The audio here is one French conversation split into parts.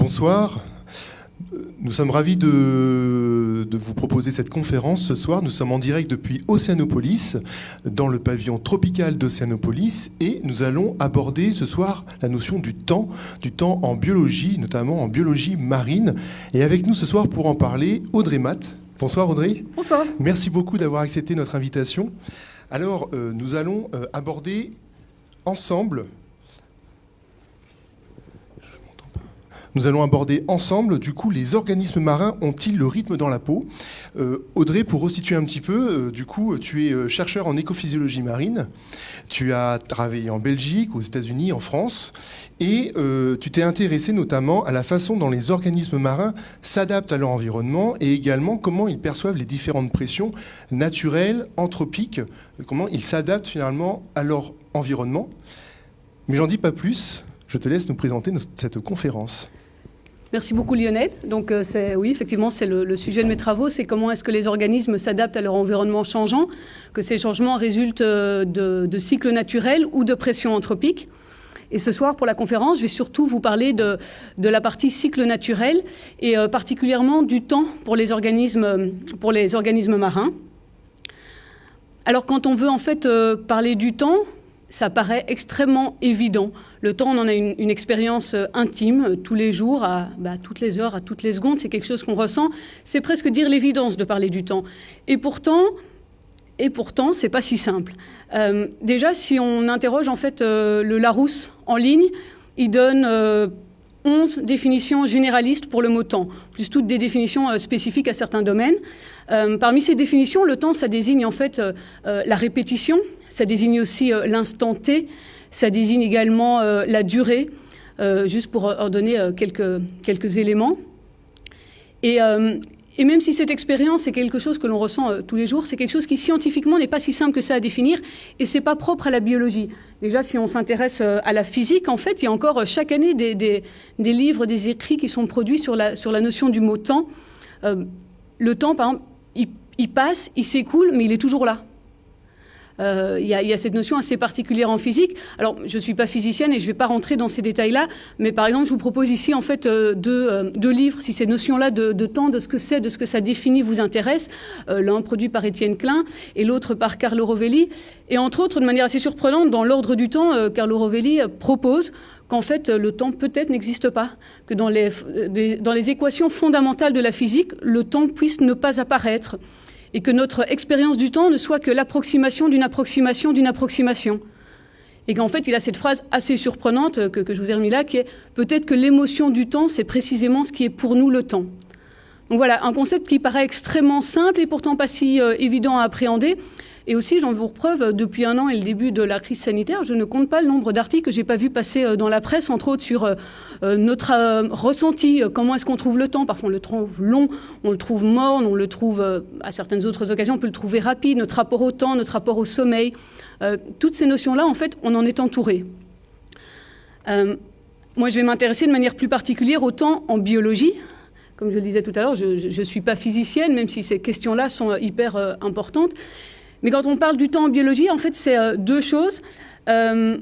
Bonsoir. Nous sommes ravis de, vous proposer cette conférence ce soir. Nous sommes en direct depuis Océanopolis, dans le pavillon tropical d'Océanopolis, et nous allons aborder ce soir la notion du temps, du temps en biologie, notamment en biologie marine. Et avec nous ce soir pour en parler, Audrey Matt. Bonsoir Audrey. Bonsoir. Merci beaucoup d'avoir accepté notre invitation. Alors, euh, nous allons euh, aborder ensemble Nous allons aborder ensemble, du coup, les organismes marins ont-ils le rythme dans la peau euh, Audrey, pour resituer un petit peu, euh, du coup, tu es euh, chercheur en écophysiologie marine, tu as travaillé en Belgique, aux États-Unis, en France, et tu t'es intéressé notamment à la façon dont les organismes marins s'adaptent à leur environnement et également comment ils perçoivent les différentes pressions naturelles, anthropiques, comment ils s'adaptent finalement à leur environnement. Mais j'en dis pas plus, je te laisse nous présenter cette conférence. Merci beaucoup Lionel. Donc euh, oui, effectivement, c'est le, sujet de mes travaux, c'est comment est-ce que les organismes s'adaptent à leur environnement changeant, que ces changements résultent euh, de, cycles naturels ou de pression anthropique. Et ce soir, pour la conférence, je vais surtout vous parler de, la partie cycle naturel et euh, particulièrement du temps pour les organismes, pour les organismes marins. Alors quand on veut en fait parler du temps, ça paraît extrêmement évident. Le temps, on en a une, expérience euh, intime euh, tous les jours, à bah, toutes les heures, à toutes les secondes. C'est quelque chose qu'on ressent. C'est presque dire l'évidence de parler du temps. Et pourtant, et pourtant, c'est pas si simple. Euh, déjà, si on interroge en fait le Larousse en ligne, il donne 11 définitions généralistes pour le mot temps, plus toutes des définitions spécifiques à certains domaines. parmi ces définitions, le temps, ça désigne en fait la répétition, ça désigne aussi l'instant T, ça désigne également euh, la durée, euh, juste pour en donner euh, quelques, quelques éléments. Et, même si cette expérience est quelque chose que l'on ressent tous les jours, c'est quelque chose qui scientifiquement n'est pas si simple que ça à définir et c'est pas propre à la biologie. Déjà, si on s'intéresse à la physique, en fait, il y a encore chaque année des, des, des, livres, des écrits qui sont produits sur la, sur la notion du mot temps. le temps, par exemple, il passe, il s'écoule, mais il est toujours là. Euh, il y, a cette notion assez particulière en physique. Alors, je ne suis pas physicienne et je ne vais pas rentrer dans ces détails-là, mais par exemple, je vous propose ici en fait euh, euh, deux, livres, si ces notions-là de, temps, de ce que c'est, de ce que ça définit vous intéressent. L'un produit par Étienne Klein et l'autre par Carlo Rovelli. Et entre autres, de manière assez surprenante, dans l'ordre du temps, Carlo Rovelli propose qu'en fait le temps peut-être n'existe pas, que dans les, dans les équations fondamentales de la physique, le temps puisse ne pas apparaître et que notre expérience du temps ne soit que l'approximation d'une approximation d'une approximation. Et qu'en fait, il a cette phrase assez surprenante que, que je vous ai remis là, qui est peut-être que l'émotion du temps, c'est précisément ce qui est pour nous le temps. Donc voilà, un concept qui paraît extrêmement simple et pourtant pas si euh, évident à appréhender, et aussi, j'en veux pour preuve, depuis un an et le début de la crise sanitaire, je ne compte pas le nombre d'articles que j'ai pas vu passer euh, dans la presse, entre autres sur euh, euh, notre ressenti, comment est-ce qu'on trouve le temps. Parfois, on le trouve long, on le trouve morne, on le trouve, à certaines autres occasions, on peut le trouver rapide, notre rapport au temps, notre rapport au sommeil. toutes ces notions-là, en fait, on en est entouré. moi, je vais m'intéresser de manière plus particulière au temps en biologie. Comme je le disais tout à l'heure, je ne suis pas physicienne, même si ces questions-là sont hyper importantes. Mais quand on parle du temps en biologie, en fait, c'est euh, deux choses. Euh,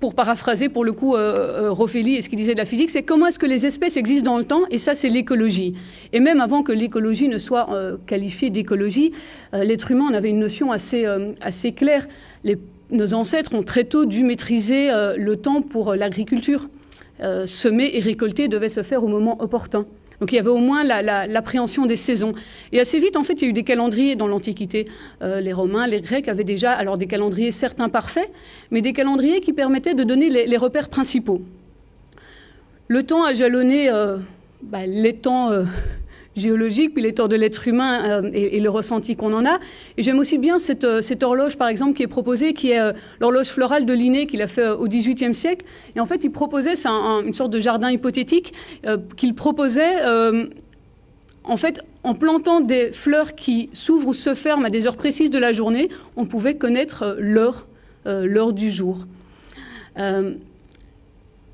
pour paraphraser pour le coup euh, Roffelli et ce qu'il disait de la physique, c'est comment est-ce que les espèces existent dans le temps, et ça c'est l'écologie. Et même avant que l'écologie ne soit qualifiée d'écologie, l'être humain en avait une notion assez, assez claire. nos ancêtres ont très tôt dû maîtriser le temps pour l'agriculture. semer et récolter devait se faire au moment opportun. Donc il y avait au moins l'appréhension des saisons. Et assez vite, en fait, il y a eu des calendriers dans l'Antiquité. Euh, les Romains, les Grecs avaient déjà alors des calendriers certes imparfaits, mais des calendriers qui permettaient de donner les, repères principaux. Le temps a jalonné euh, bah, les temps euh, géologique, puis les torts de l'être humain euh, et, le ressenti qu'on en a. Et j'aime aussi bien cette, euh, cette, horloge, par exemple, qui est proposée, qui est euh, l'horloge florale de Linné, qu'il a fait au XVIIIe siècle. Et en fait, il proposait, c'est une sorte de jardin hypothétique, qu'il proposait en fait, en plantant des fleurs qui s'ouvrent ou se ferment à des heures précises de la journée, on pouvait connaître l'heure, l'heure du jour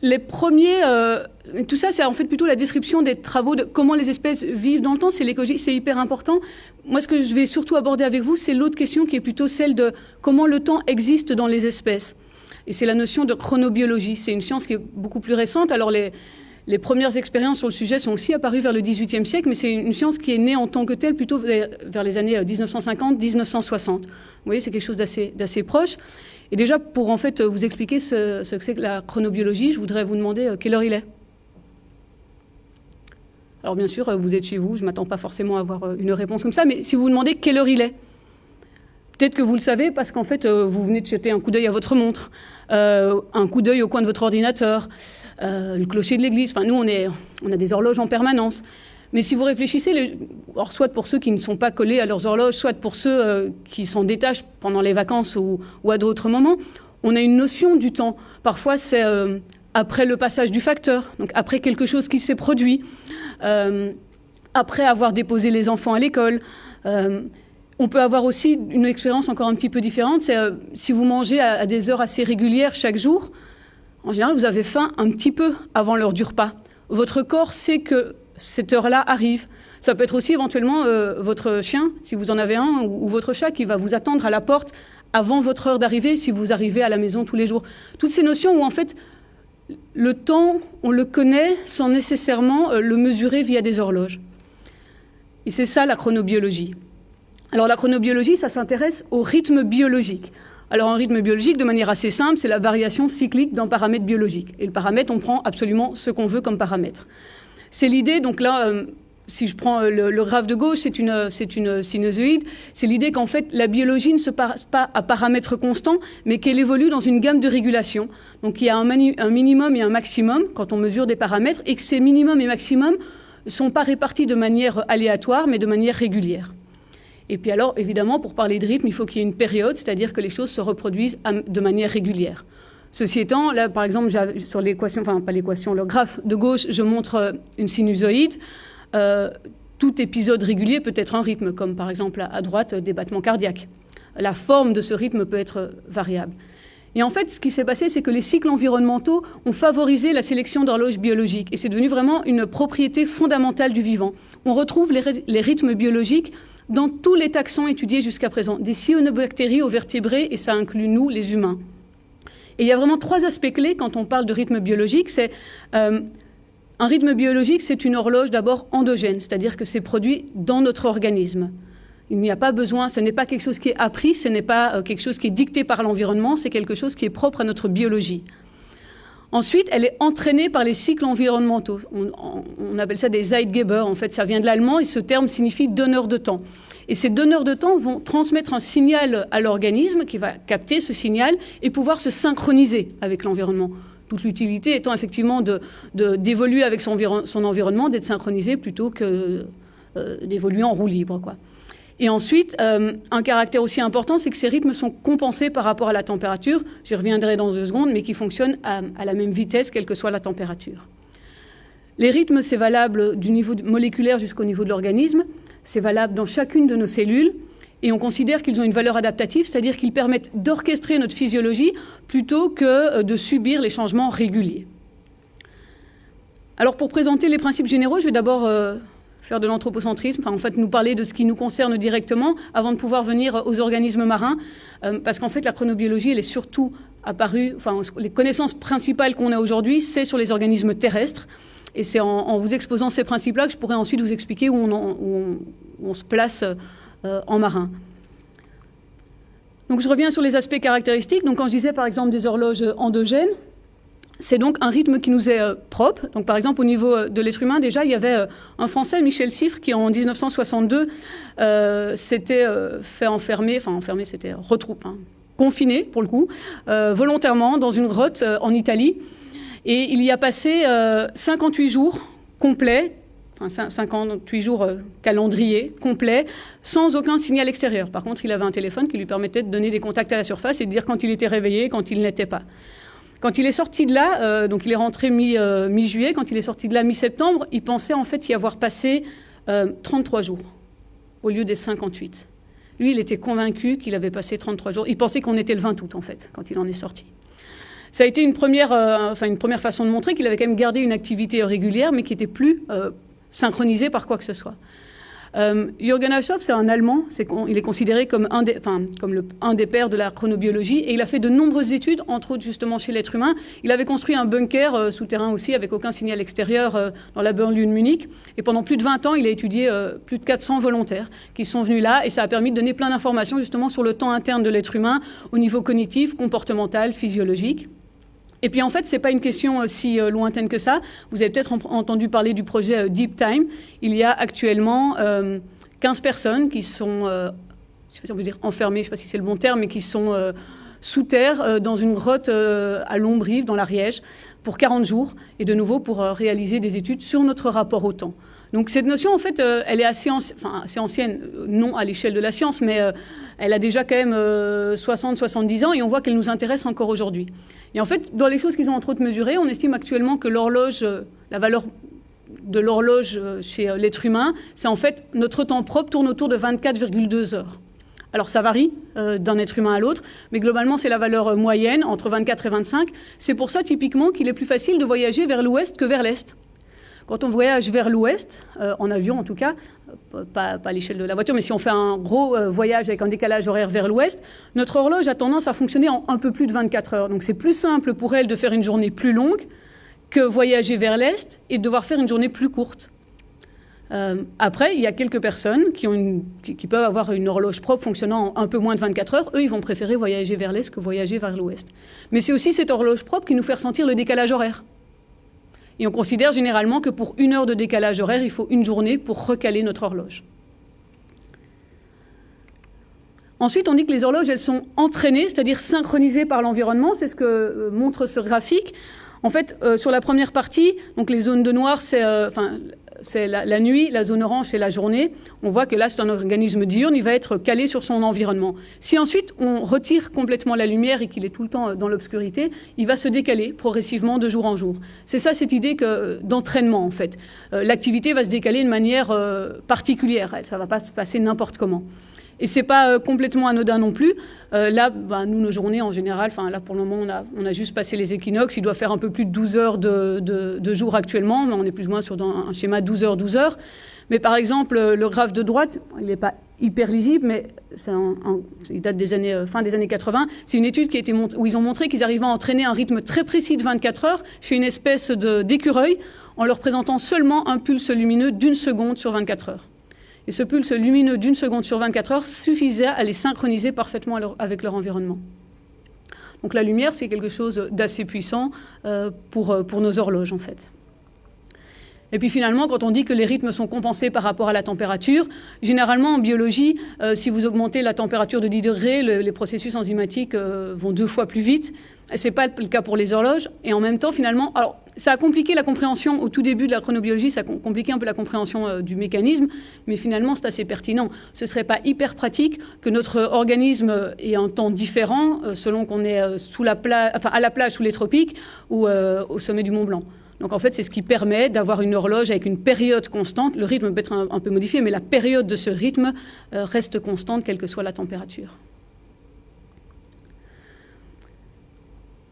les premiers, euh, tout ça, c'est en fait plutôt la description des travaux de comment les espèces vivent dans le temps. C'est l'écologie, c'est hyper important. Moi, ce que je vais surtout aborder avec vous, c'est l'autre question qui est plutôt celle de comment le temps existe dans les espèces. Et c'est la notion de chronobiologie. C'est une science qui est beaucoup plus récente. Alors les, les premières expériences sur le sujet sont aussi apparues vers le XVIIIe siècle, mais c'est une science qui est née en tant que telle plutôt vers les années 1950-1960. Vous voyez, c'est quelque chose d'assez proche. Et déjà, pour en fait vous expliquer ce, que c'est que la chronobiologie, je voudrais vous demander quelle heure il est. Alors bien sûr, vous êtes chez vous, je ne m'attends pas forcément à avoir une réponse comme ça, mais si vous vous demandez quelle heure il est, peut-être que vous le savez parce qu'en fait, vous venez de jeter un coup d'œil à votre montre, euh, un coup d'œil au coin de votre ordinateur, euh, le clocher de l'église. Enfin, nous, on, est, on a des horloges en permanence. Mais si vous réfléchissez, soit pour ceux qui ne sont pas collés à leurs horloges, soit pour ceux euh, qui s'en détachent pendant les vacances ou, à d'autres moments, on a une notion du temps. Parfois, c'est après le passage du facteur, donc après quelque chose qui s'est produit, après avoir déposé les enfants à l'école. On peut avoir aussi une expérience encore un petit peu différente. C'est euh, si vous mangez à, des heures assez régulières chaque jour, en général, vous avez faim un petit peu avant l'heure du repas. Votre corps sait que cette heure-là arrive. Ça peut être aussi éventuellement euh, votre chien, si vous en avez un, ou, votre chat qui va vous attendre à la porte avant votre heure d'arrivée, si vous arrivez à la maison tous les jours. Toutes ces notions où en fait le temps, on le connaît sans nécessairement euh, le mesurer via des horloges. Et c'est ça la chronobiologie. Alors la chronobiologie, ça s'intéresse au rythme biologique. Alors un rythme biologique, de manière assez simple, c'est la variation cyclique d'un paramètre biologique. Et le paramètre, on prend absolument ce qu'on veut comme paramètre. C'est l'idée, donc là, euh, si je prends euh, le, graphe de gauche, c'est une, une sinusoïde, c'est l'idée qu'en fait la biologie ne se passe pas à paramètres constants, mais qu'elle évolue dans une gamme de régulation. Donc il y a un, un minimum et un maximum quand on mesure des paramètres, et que ces minimums et maximums ne sont pas répartis de manière aléatoire, mais de manière régulière. Et puis alors, évidemment, pour parler de rythme, il faut qu'il y ait une période, c'est-à-dire que les choses se reproduisent de manière régulière. Ceci étant, là, par exemple, sur l'équation, enfin pas l'équation, le graphe de gauche, je montre euh, une sinusoïde. Euh, tout épisode régulier peut être un rythme, comme par exemple à droite des battements cardiaques. La forme de ce rythme peut être variable. Et en fait, ce qui s'est passé, c'est que les cycles environnementaux ont favorisé la sélection d'horloges biologiques. Et c'est devenu vraiment une propriété fondamentale du vivant. On retrouve les rythmes biologiques dans tous les taxons étudiés jusqu'à présent, des cyanobactéries aux vertébrés, et ça inclut nous, les humains. Et il y a vraiment trois aspects clés quand on parle de rythme biologique. C'est euh, un rythme biologique, c'est une horloge d'abord endogène, c'est-à-dire que c'est produit dans notre organisme. Il n'y a pas besoin, ce n'est pas quelque chose qui est appris, ce n'est pas euh, quelque chose qui est dicté par l'environnement, c'est quelque chose qui est propre à notre biologie. Ensuite, elle est entraînée par les cycles environnementaux. On, appelle ça des Zeitgeber. En fait, ça vient de l'allemand et ce terme signifie donneur de temps. Et ces donneurs de temps vont transmettre un signal à l'organisme qui va capter ce signal et pouvoir se synchroniser avec l'environnement. Toute l'utilité étant effectivement d'évoluer avec son, environnement, d'être synchronisé plutôt que euh, d'évoluer en roue libre. Et ensuite, euh, un caractère aussi important, c'est que ces rythmes sont compensés par rapport à la température. J'y reviendrai dans deux secondes, mais qui fonctionnent à, la même vitesse, quelle que soit la température. Les rythmes, c'est valable du niveau moléculaire jusqu'au niveau de l'organisme. C'est valable dans chacune de nos cellules. Et on considère qu'ils ont une valeur adaptative, c'est-à-dire qu'ils permettent d'orchestrer notre physiologie plutôt que euh, de subir les changements réguliers. Alors pour présenter les principes généraux, je vais d'abord euh, faire de l'anthropocentrisme, enfin, en fait nous parler de ce qui nous concerne directement avant de pouvoir venir aux organismes marins, euh, parce qu'en fait la chronobiologie, elle est surtout apparue, les connaissances principales qu'on a aujourd'hui, c'est sur les organismes terrestres. Et c'est en, vous exposant ces principes-là que je pourrais ensuite vous expliquer où on, se place euh, en marin. Donc je reviens sur les aspects caractéristiques. Donc quand je disais par exemple des horloges endogènes, c'est donc un rythme qui nous est euh, propre. Donc, par exemple, au niveau euh, de l'être humain, déjà, il y avait euh, un Français, Michel Siffre, qui en 1962 s'était fait enfermer, enfin enfermer, c'était retroupe, hein, confiné pour le coup, volontairement dans une grotte en Italie. Et il y a passé 58 jours complets, enfin 58 jours calendrier complet, sans aucun signal extérieur. Par contre, il avait un téléphone qui lui permettait de donner des contacts à la surface et de dire quand il était réveillé, quand il n'était pas. Quand il est sorti de là, euh, donc il est rentré euh, mi-juillet, quand il est sorti de là mi-septembre, il pensait en fait y avoir passé 33 euh, jours au lieu des 58. Lui, il était convaincu qu'il avait passé 33 jours. Il pensait qu'on était le 20 août en fait, quand il en est sorti. Ça a été une première, enfin, une première façon de montrer qu'il avait quand même gardé une activité régulière, mais qui n'était plus synchronisée par quoi que ce soit. Euh, Jürgen Aschoff, c'est un Allemand, il est considéré comme, un des pères de la chronobiologie, et il a fait de nombreuses études, entre autres justement chez l'être humain. Il avait construit un bunker euh, souterrain aussi, avec aucun signal extérieur, euh, dans la banlieue de Munich, et pendant plus de 20 ans, il a étudié plus de 400 volontaires qui sont venus là, et ça a permis de donner plein d'informations justement sur le temps interne de l'être humain, au niveau cognitif, comportemental, physiologique. Et puis en fait, ce n'est pas une question euh, si euh, lointaine que ça. Vous avez peut-être entendu parler du projet euh, Deep Time. Il y a actuellement 15 personnes qui sont, je sais pas si on dire enfermées, je ne sais pas si c'est le bon terme, mais qui sont sous terre dans une grotte à Lombrive, dans l'Ariège, pour 40 jours, et de nouveau pour réaliser des études sur notre rapport au temps. Donc cette notion, en fait, elle est assez ancienne, non à l'échelle de la science, mais elle a déjà quand même 60-70 ans, et on voit qu'elle nous intéresse encore aujourd'hui. Et en fait, dans les choses qu'ils ont entre autres mesurées, on estime actuellement que l'horloge, euh, la valeur de l'horloge euh, chez euh, l'être humain, c'est en fait notre temps propre tourne autour de 24,2 heures. Alors ça varie d'un être humain à l'autre, mais globalement c'est la valeur moyenne entre 24 et 25. C'est pour ça typiquement qu'il est plus facile de voyager vers l'ouest que vers l'est. Quand on voyage vers l'ouest, en avion en tout cas, euh, pas, à l'échelle de la voiture, mais si on fait un gros euh, voyage avec un décalage horaire vers l'ouest, notre horloge a tendance à fonctionner en un peu plus de 24 heures. Donc c'est plus simple pour elle de faire une journée plus longue que voyager vers l'est et de devoir faire une journée plus courte. après, il y a quelques personnes qui, peuvent avoir une horloge propre fonctionnant en un peu moins de 24 heures. Eux, ils vont préférer voyager vers l'est que voyager vers l'ouest. Mais c'est aussi cette horloge propre qui nous fait ressentir le décalage horaire. Et on considère généralement que pour une heure de décalage horaire, il faut une journée pour recaler notre horloge. Ensuite, on dit que les horloges, elles sont entraînées, c'est-à-dire synchronisées par l'environnement. C'est ce que euh, montre ce graphique. En fait, euh, sur la première partie, donc les zones de noir, c'est euh, c'est la, nuit, la zone orange, c'est la journée. On voit que là, c'est un organisme diurne, il va être calé sur son environnement. Si ensuite on retire complètement la lumière et qu'il est tout le temps dans l'obscurité, il va se décaler progressivement de jour en jour. C'est ça cette idée d'entraînement, en fait. Euh, l'activité va se décaler de manière euh, particulière, ça ne va pas se passer n'importe comment. Et c'est pas euh, complètement anodin non plus. Euh, là, bah, nous, nos journées en général, là pour le moment, on a, juste passé les équinoxes. Il doit faire un peu plus de 12 heures de, jour actuellement, mais on est plus ou moins sur un schéma 12 heures, 12 heures. Mais par exemple, euh, le graphe de droite, il n'est pas hyper lisible, mais il date des années, fin des années 80. C'est une étude qui a été où ils ont montré qu'ils arrivaient à entraîner un rythme très précis de 24 heures chez une espèce d'écureuil en leur présentant seulement un pulse lumineux d'une seconde sur 24 heures. Et ce pulse lumineux d'une seconde sur 24 heures suffisait à les synchroniser parfaitement avec leur environnement. Donc la lumière, c'est quelque chose d'assez puissant euh, pour, euh, pour nos horloges, en fait. Et puis finalement, quand on dit que les rythmes sont compensés par rapport à la température, généralement en biologie, euh, si vous augmentez la température de 10 degrés, les processus enzymatiques vont deux fois plus vite. Ce n'est pas le cas pour les horloges. Et en même temps, finalement, alors ça a compliqué la compréhension au tout début de la chronobiologie, ça a compliqué un peu la compréhension euh, du mécanisme, mais finalement c'est assez pertinent. Ce ne serait pas hyper pratique que notre organisme ait un temps différent euh, selon qu'on est euh, sous la à la plage sous les tropiques ou au sommet du Mont Blanc. Donc en fait, c'est ce qui permet d'avoir une horloge avec une période constante. Le rythme peut être un peu modifié, mais la période de ce rythme reste constante, quelle que soit la température.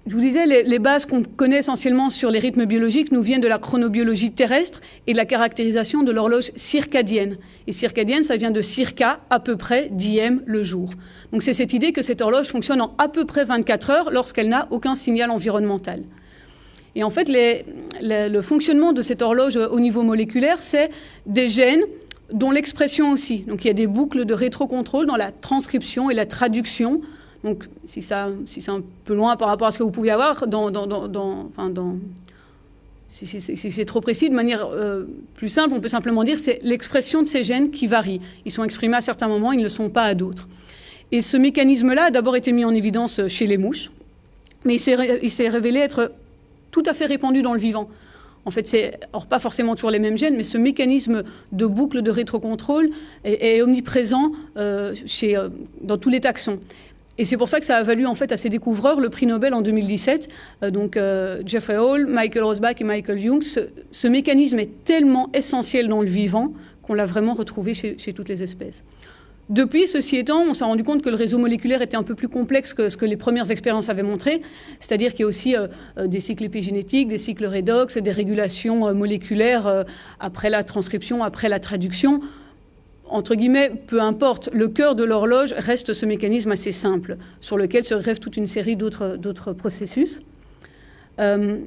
Je vous disais, les, bases qu'on connaît essentiellement sur les rythmes biologiques nous viennent de la chronobiologie terrestre et de la caractérisation de l'horloge circadienne. Et circadienne, ça vient de circa, à peu près, diem, le jour. Donc c'est cette idée que cette horloge fonctionne en à peu près 24 heures lorsqu'elle n'a aucun signal environnemental. Et en fait, le fonctionnement de cette horloge au niveau moléculaire, c'est des gènes dont l'expression aussi. Donc il y a des boucles de rétrocontrôle dans la transcription et la traduction donc, si, si c'est un peu loin par rapport à ce que vous pouvez avoir, enfin, si, c'est trop précis, de manière euh, plus simple, on peut simplement dire que c'est l'expression de ces gènes qui varie. Ils sont exprimés à certains moments, ils ne le sont pas à d'autres. Et ce mécanisme-là a d'abord été mis en évidence chez les mouches, mais il s'est révélé être tout à fait répandu dans le vivant. En fait, c'est pas forcément toujours les mêmes gènes, mais ce mécanisme de boucle de rétrocontrôle est, omniprésent euh, chez, euh, dans tous les taxons. Et c'est pour ça que ça a valu en fait à ces découvreurs le prix Nobel en 2017. Euh, donc euh, Jeffrey Hall, Michael Rosbach et Michael Young. Ce, mécanisme est tellement essentiel dans le vivant qu'on l'a vraiment retrouvé chez, toutes les espèces. Depuis, ceci étant, on s'est rendu compte que le réseau moléculaire était un peu plus complexe que ce que les premières expériences avaient montré, c'est-à-dire qu'il y a aussi euh, des cycles épigénétiques, des cycles redox, des régulations moléculaires après la transcription, après la traduction entre guillemets, peu importe, le cœur de l'horloge reste ce mécanisme assez simple, sur lequel se grève toute une série d'autres processus. Euh,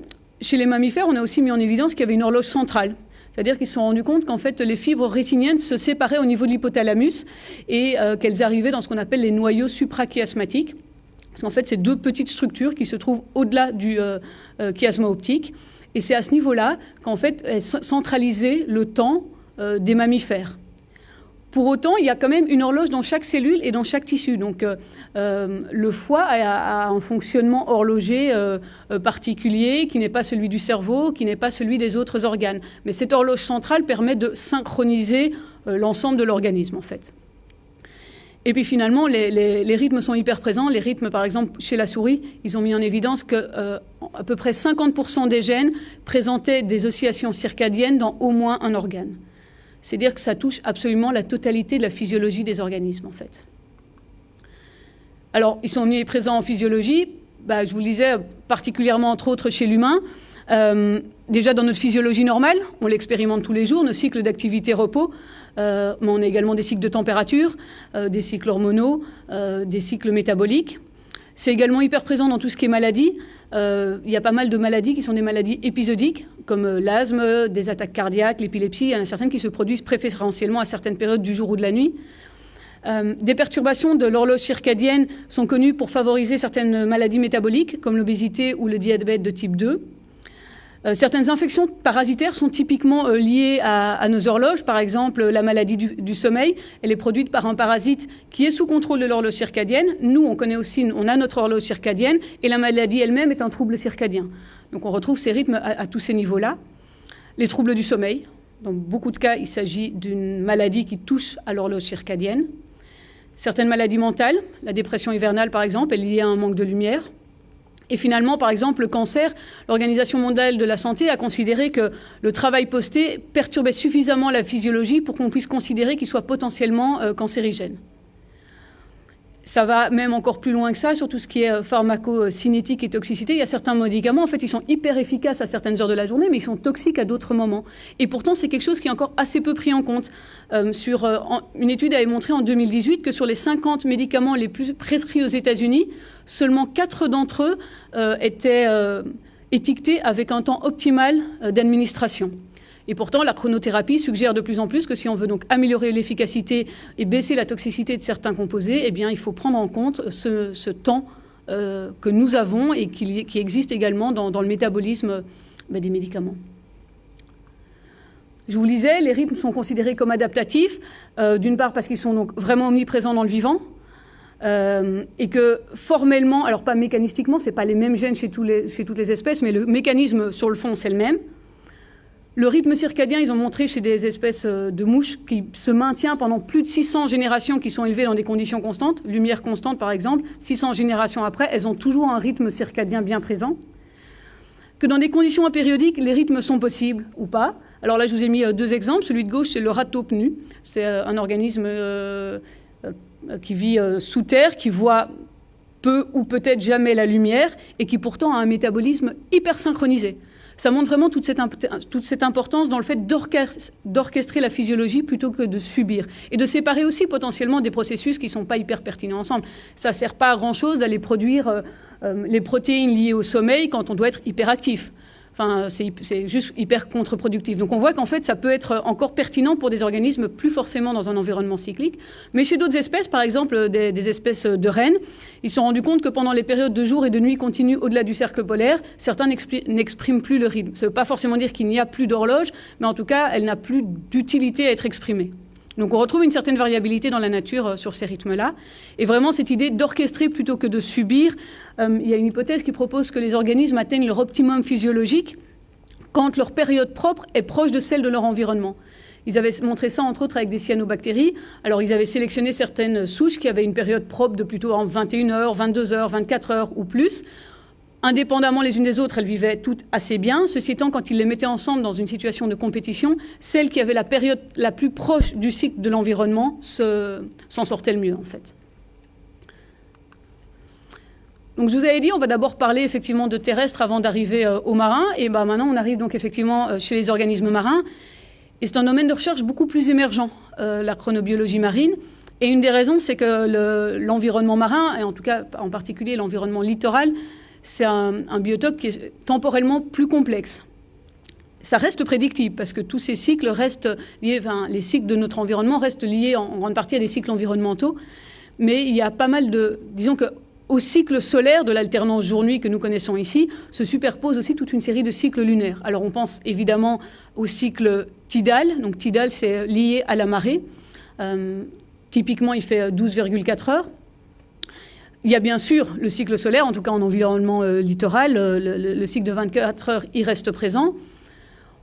chez les mammifères, on a aussi mis en évidence qu'il y avait une horloge centrale. C'est-à-dire qu'ils se sont rendus compte qu'en fait, les fibres rétiniennes se séparaient au niveau de l'hypothalamus et euh, qu'elles arrivaient dans ce qu'on appelle les noyaux suprachiasmatiques. Qu'en fait, c'est deux petites structures qui se trouvent au-delà du euh, chiasma optique. Et c'est à ce niveau-là qu'en fait, elles centralisaient le temps des mammifères. Pour autant, il y a quand même une horloge dans chaque cellule et dans chaque tissu. Donc, euh, euh, le foie a, un fonctionnement horloger euh, particulier qui n'est pas celui du cerveau, qui n'est pas celui des autres organes. Mais cette horloge centrale permet de synchroniser l'ensemble de l'organisme, en fait. Et puis finalement, les, rythmes sont hyper présents. Les rythmes, par exemple, chez la souris, ils ont mis en évidence que à peu près 50% des gènes présentaient des oscillations circadiennes dans au moins un organe. C'est dire que ça touche absolument la totalité de la physiologie des organismes, en fait. Alors, ils sont mis présents en physiologie, bah, je vous le disais, particulièrement entre autres chez l'humain. Euh, déjà dans notre physiologie normale, on l'expérimente tous les jours, nos cycles d'activité-repos, euh, mais on a également des cycles de température, euh, des cycles hormonaux, des cycles métaboliques. C'est également hyper présent dans tout ce qui est maladie. Euh, il y a pas mal de maladies qui sont des maladies épisodiques, comme euh, l'asthme, des attaques cardiaques, l'épilepsie. Il y en a certaines qui se produisent préférentiellement à certaines périodes du jour ou de la nuit. Euh, des perturbations de l'horloge circadienne sont connues pour favoriser certaines maladies métaboliques, comme l'obésité ou le diabète de type 2. Euh, certaines infections parasitaires sont typiquement euh, liées à, nos horloges. Par exemple, la maladie du, sommeil, elle est produite par un parasite qui est sous contrôle de l'horloge circadienne. Nous, on connaît aussi, on a notre horloge circadienne, et la maladie elle-même est un trouble circadien. Donc on retrouve ces rythmes à, tous ces niveaux-là. Les troubles du sommeil, dans beaucoup de cas, il s'agit d'une maladie qui touche à l'horloge circadienne. Certaines maladies mentales, la dépression hivernale par exemple, est liée à un manque de lumière. Et finalement, par exemple, le cancer, l'Organisation mondiale de la santé a considéré que le travail posté perturbait suffisamment la physiologie pour qu'on puisse considérer qu'il soit potentiellement euh, cancérigène. Ça va même encore plus loin que ça sur tout ce qui est euh, pharmacocinétique et toxicité. Il y a certains médicaments, en fait, ils sont hyper efficaces à certaines heures de la journée, mais ils sont toxiques à d'autres moments. Et pourtant, c'est quelque chose qui est encore assez peu pris en compte. Euh, sur, une étude avait montré en 2018 que sur les 50 médicaments les plus prescrits aux États-Unis, seulement 4 d'entre eux euh, étaient euh, étiquetés avec un temps optimal euh, d'administration. Et pourtant, la chronothérapie suggère de plus en plus que si on veut donc améliorer l'efficacité et baisser la toxicité de certains composés, eh il faut prendre en compte ce, temps que nous avons et qui, existe également dans, le métabolisme ben, des médicaments. Je vous le disais, les rythmes sont considérés comme adaptatifs, d'une part parce qu'ils sont donc vraiment omniprésents dans le vivant, euh, et que formellement, alors pas mécanistiquement, ce n'est pas les mêmes gènes chez, toutes les espèces, mais le mécanisme sur le fond, c'est le même. Le rythme circadien, ils ont montré chez des espèces euh, de mouches qui se maintient pendant plus de 600 générations qui sont élevées dans des conditions constantes, lumière constante par exemple, 600 générations après, elles ont toujours un rythme circadien bien présent. Que dans des conditions apériodiques, les rythmes sont possibles ou pas. Alors là, je vous ai mis euh, deux exemples. Celui de gauche, c'est le ratopnu. C'est un organisme euh, qui vit euh, sous terre, qui voit peu ou peut-être jamais la lumière et qui pourtant a un métabolisme hyper synchronisé. Ça montre vraiment toute cette, toute cette importance dans le fait d'orchestrer la physiologie plutôt que de subir. Et de séparer aussi potentiellement des processus qui ne sont pas hyper pertinents ensemble. Ça ne sert pas à grand-chose d'aller produire euh, les protéines liées au sommeil quand on doit être hyperactif. Enfin, c'est juste hyper contre-productif. Donc on voit qu'en fait, ça peut être encore pertinent pour des organismes plus forcément dans un environnement cyclique. Mais chez d'autres espèces, par exemple des, espèces de rennes, ils se sont rendus compte que pendant les périodes de jour et de nuit continues au-delà du cercle polaire, certains n'expriment plus le rythme. Ça ne veut pas forcément dire qu'il n'y a plus d'horloge, mais en tout cas, elle n'a plus d'utilité à être exprimée. Donc on retrouve une certaine variabilité dans la nature euh, sur ces rythmes-là. Et vraiment cette idée d'orchestrer plutôt que de subir, euh, il y a une hypothèse qui propose que les organismes atteignent leur optimum physiologique quand leur période propre est proche de celle de leur environnement. Ils avaient montré ça, entre autres, avec des cyanobactéries. Alors, ils avaient sélectionné certaines souches qui avaient une période propre de plutôt en 21 heures, 22 heures, 24 heures ou plus, Indépendamment les unes des autres, elles vivaient toutes assez bien. Ceci étant, quand ils les mettaient ensemble dans une situation de compétition, celle qui avait la période la plus proche du cycle de l'environnement s'en sortait le mieux, en fait. Donc je vous avais dit, on va d'abord parler effectivement de terrestres avant d'arriver euh, aux marins. Et ben maintenant, on arrive donc effectivement euh, chez les organismes marins. Et c'est un domaine de recherche beaucoup plus émergent, la chronobiologie marine. Et une des raisons, c'est que l'environnement marin, et en tout cas en particulier l'environnement littoral, c'est un, biotope qui est temporellement plus complexe. Ça reste prédictible parce que tous ces cycles restent liés, enfin, les cycles de notre environnement restent liés en, grande partie à des cycles environnementaux. Mais il y a pas mal de, disons que au cycle solaire de l'alternance jour-nuit que nous connaissons ici, se superpose aussi toute une série de cycles lunaires. Alors on pense évidemment au cycle tidal. Donc tidal, c'est lié à la marée. Euh, Typiquement, il fait 12,4 heures. Il y a bien sûr le cycle solaire, en tout cas en environnement euh, littoral, euh, le, cycle de 24 heures, il reste présent.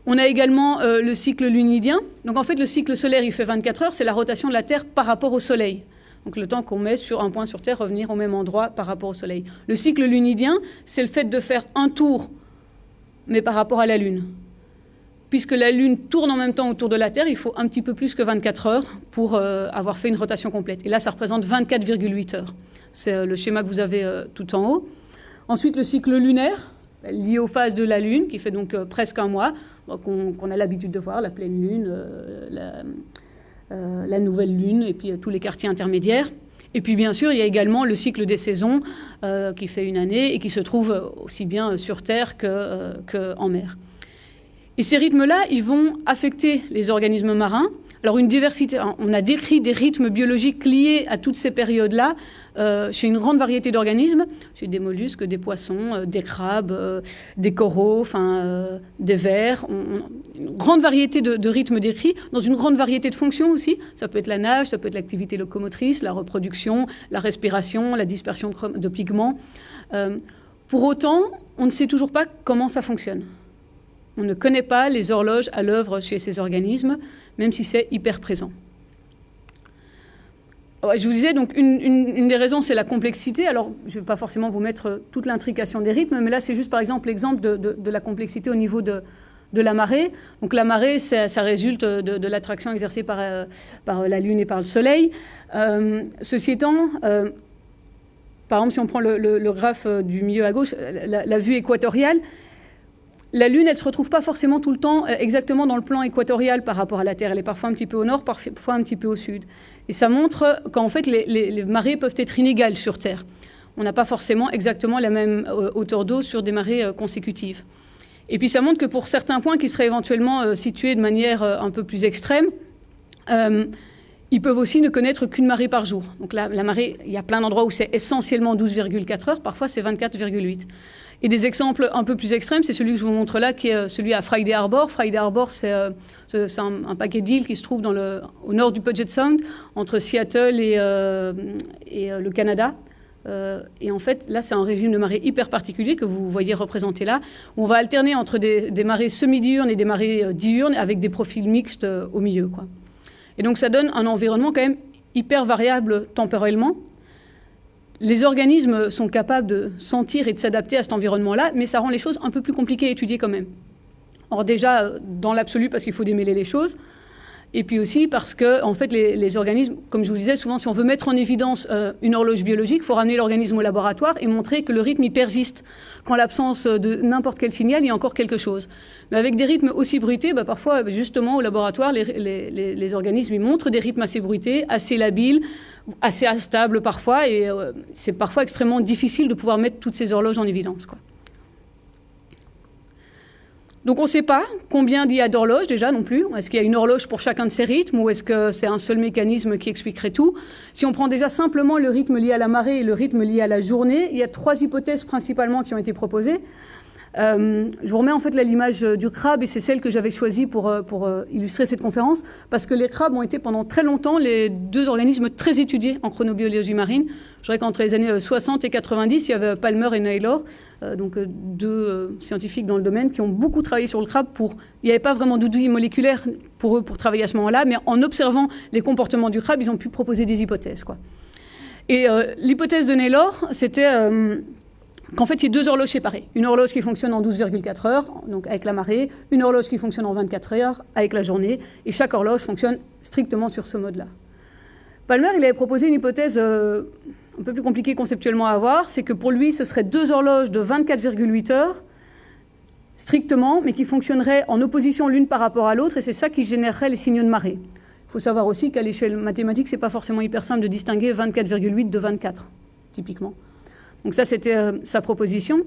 On a également euh, le cycle lunidien. Donc en fait, le cycle solaire, il fait 24 heures, c'est la rotation de la Terre par rapport au Soleil. Donc le temps qu'on met sur un point sur Terre, revenir au même endroit par rapport au Soleil. Le cycle lunidien, c'est le fait de faire un tour, mais par rapport à la Lune puisque la Lune tourne en même temps autour de la Terre, il faut un petit peu plus que 24 heures pour avoir fait une rotation complète. Et là, ça représente 24,8 heures. C'est euh, le schéma que vous avez euh, tout en haut. Ensuite, le cycle lunaire, lié aux phases de la Lune, qui fait donc presque un mois, qu'on a l'habitude de voir, la pleine Lune, la, nouvelle Lune, et puis tous les quartiers intermédiaires. Et puis bien sûr, il y a également le cycle des saisons, qui fait une année et qui se trouve aussi bien sur Terre qu'en mer. Et ces rythmes-là, ils vont affecter les organismes marins. Alors une diversité, on a décrit des rythmes biologiques liés à toutes ces périodes-là euh, chez une grande variété d'organismes, chez des mollusques, des poissons, euh, des crabes, euh, des coraux, enfin des vers, une grande variété de, rythmes décrits dans une grande variété de fonctions aussi. Ça peut être la nage, ça peut être l'activité locomotrice, la reproduction, la respiration, la dispersion de, de pigments. pour autant, on ne sait toujours pas comment ça fonctionne. On ne connaît pas les horloges à l'œuvre chez ces organismes, même si c'est hyper présent. Je vous disais, donc, une, des raisons, c'est la complexité. Alors, je ne vais pas forcément vous mettre toute l'intrication des rythmes, mais là, c'est juste, par exemple, l'exemple de, la complexité au niveau de, la marée. Donc, la marée, ça, résulte de, l'attraction exercée par, euh, la Lune et par le Soleil. Euh, ceci étant, euh, par exemple, si on prend le, graphe du milieu à gauche, la vue équatoriale, la Lune, elle ne se retrouve pas forcément tout le temps euh, exactement dans le plan équatorial par rapport à la Terre. Elle est parfois un petit peu au nord, parfois un petit peu au sud. Et ça montre qu'en fait, les, marées peuvent être inégales sur Terre. On n'a pas forcément exactement la même euh, hauteur d'eau sur des marées euh, consécutives. Et puis ça montre que pour certains points qui seraient éventuellement situés de manière un peu plus extrême, ils peuvent aussi ne connaître qu'une marée par jour. Donc la marée, il y a plein d'endroits où c'est essentiellement 12,4 heures, parfois c'est 24,8. Et des exemples un peu plus extrêmes, c'est celui que je vous montre là, qui est euh, celui à Friday Harbor. Friday Harbor, c'est euh, un, paquet d'îles qui se trouve au nord du Puget Sound, entre Seattle et, euh, le Canada. et en fait, là, c'est un régime de marée hyper particulier que vous voyez représenté là, où on va alterner entre des, marées semi-diurnes et des marées diurnes avec des profils mixtes au milieu. Et donc, ça donne un environnement quand même hyper variable temporellement les organismes sont capables de sentir et de s'adapter à cet environnement-là, mais ça rend les choses un peu plus compliquées à étudier quand même. Or déjà, dans l'absolu, parce qu'il faut démêler les choses, et puis aussi parce que, en fait, les, organismes, comme je vous disais, souvent, si on veut mettre en évidence euh, une horloge biologique, il faut ramener l'organisme au laboratoire et montrer que le rythme, il persiste. Qu'en l'absence de n'importe quel signal, il y a encore quelque chose. Mais avec des rythmes aussi bruités, bah, parfois, justement, au laboratoire, les, les, organismes, ils montrent des rythmes assez bruités, assez labiles, assez instable parfois, et euh, c'est parfois extrêmement difficile de pouvoir mettre toutes ces horloges en évidence. Donc on ne sait pas combien il y a d'horloges déjà non plus. Est-ce qu'il y a une horloge pour chacun de ces rythmes ou est-ce que c'est un seul mécanisme qui expliquerait tout? Si on prend déjà simplement le rythme lié à la marée et le rythme lié à la journée, il y a trois hypothèses principalement qui ont été proposées. Euh, je vous remets en fait l'image du crabe et c'est celle que j'avais choisie pour, euh, euh, illustrer cette conférence parce que les crabes ont été pendant très longtemps les deux organismes très étudiés en chronobiologie marine. Je dirais qu'entre les années 60 et 90, il y avait Palmer et Naylor, donc deux scientifiques dans le domaine qui ont beaucoup travaillé sur le crabe. Il n'y avait pas vraiment d'outils moléculaires pour eux pour travailler à ce moment-là, mais en observant les comportements du crabe, ils ont pu proposer des hypothèses. Et l'hypothèse de Naylor, c'était qu'en fait, il y a deux horloges séparées. Une horloge qui fonctionne en 12,4 heures, donc avec la marée, une horloge qui fonctionne en 24 heures, avec la journée, et chaque horloge fonctionne strictement sur ce mode-là. Palmer, il avait proposé une hypothèse euh, un peu plus compliquée conceptuellement à avoir, c'est que pour lui, ce serait deux horloges de 24,8 heures, strictement, mais qui fonctionneraient en opposition l'une par rapport à l'autre, et c'est ça qui générerait les signaux de marée. Il faut savoir aussi qu'à l'échelle mathématique, ce n'est pas forcément hyper simple de distinguer 24,8 de 24, typiquement. Donc ça, c'était euh, sa proposition.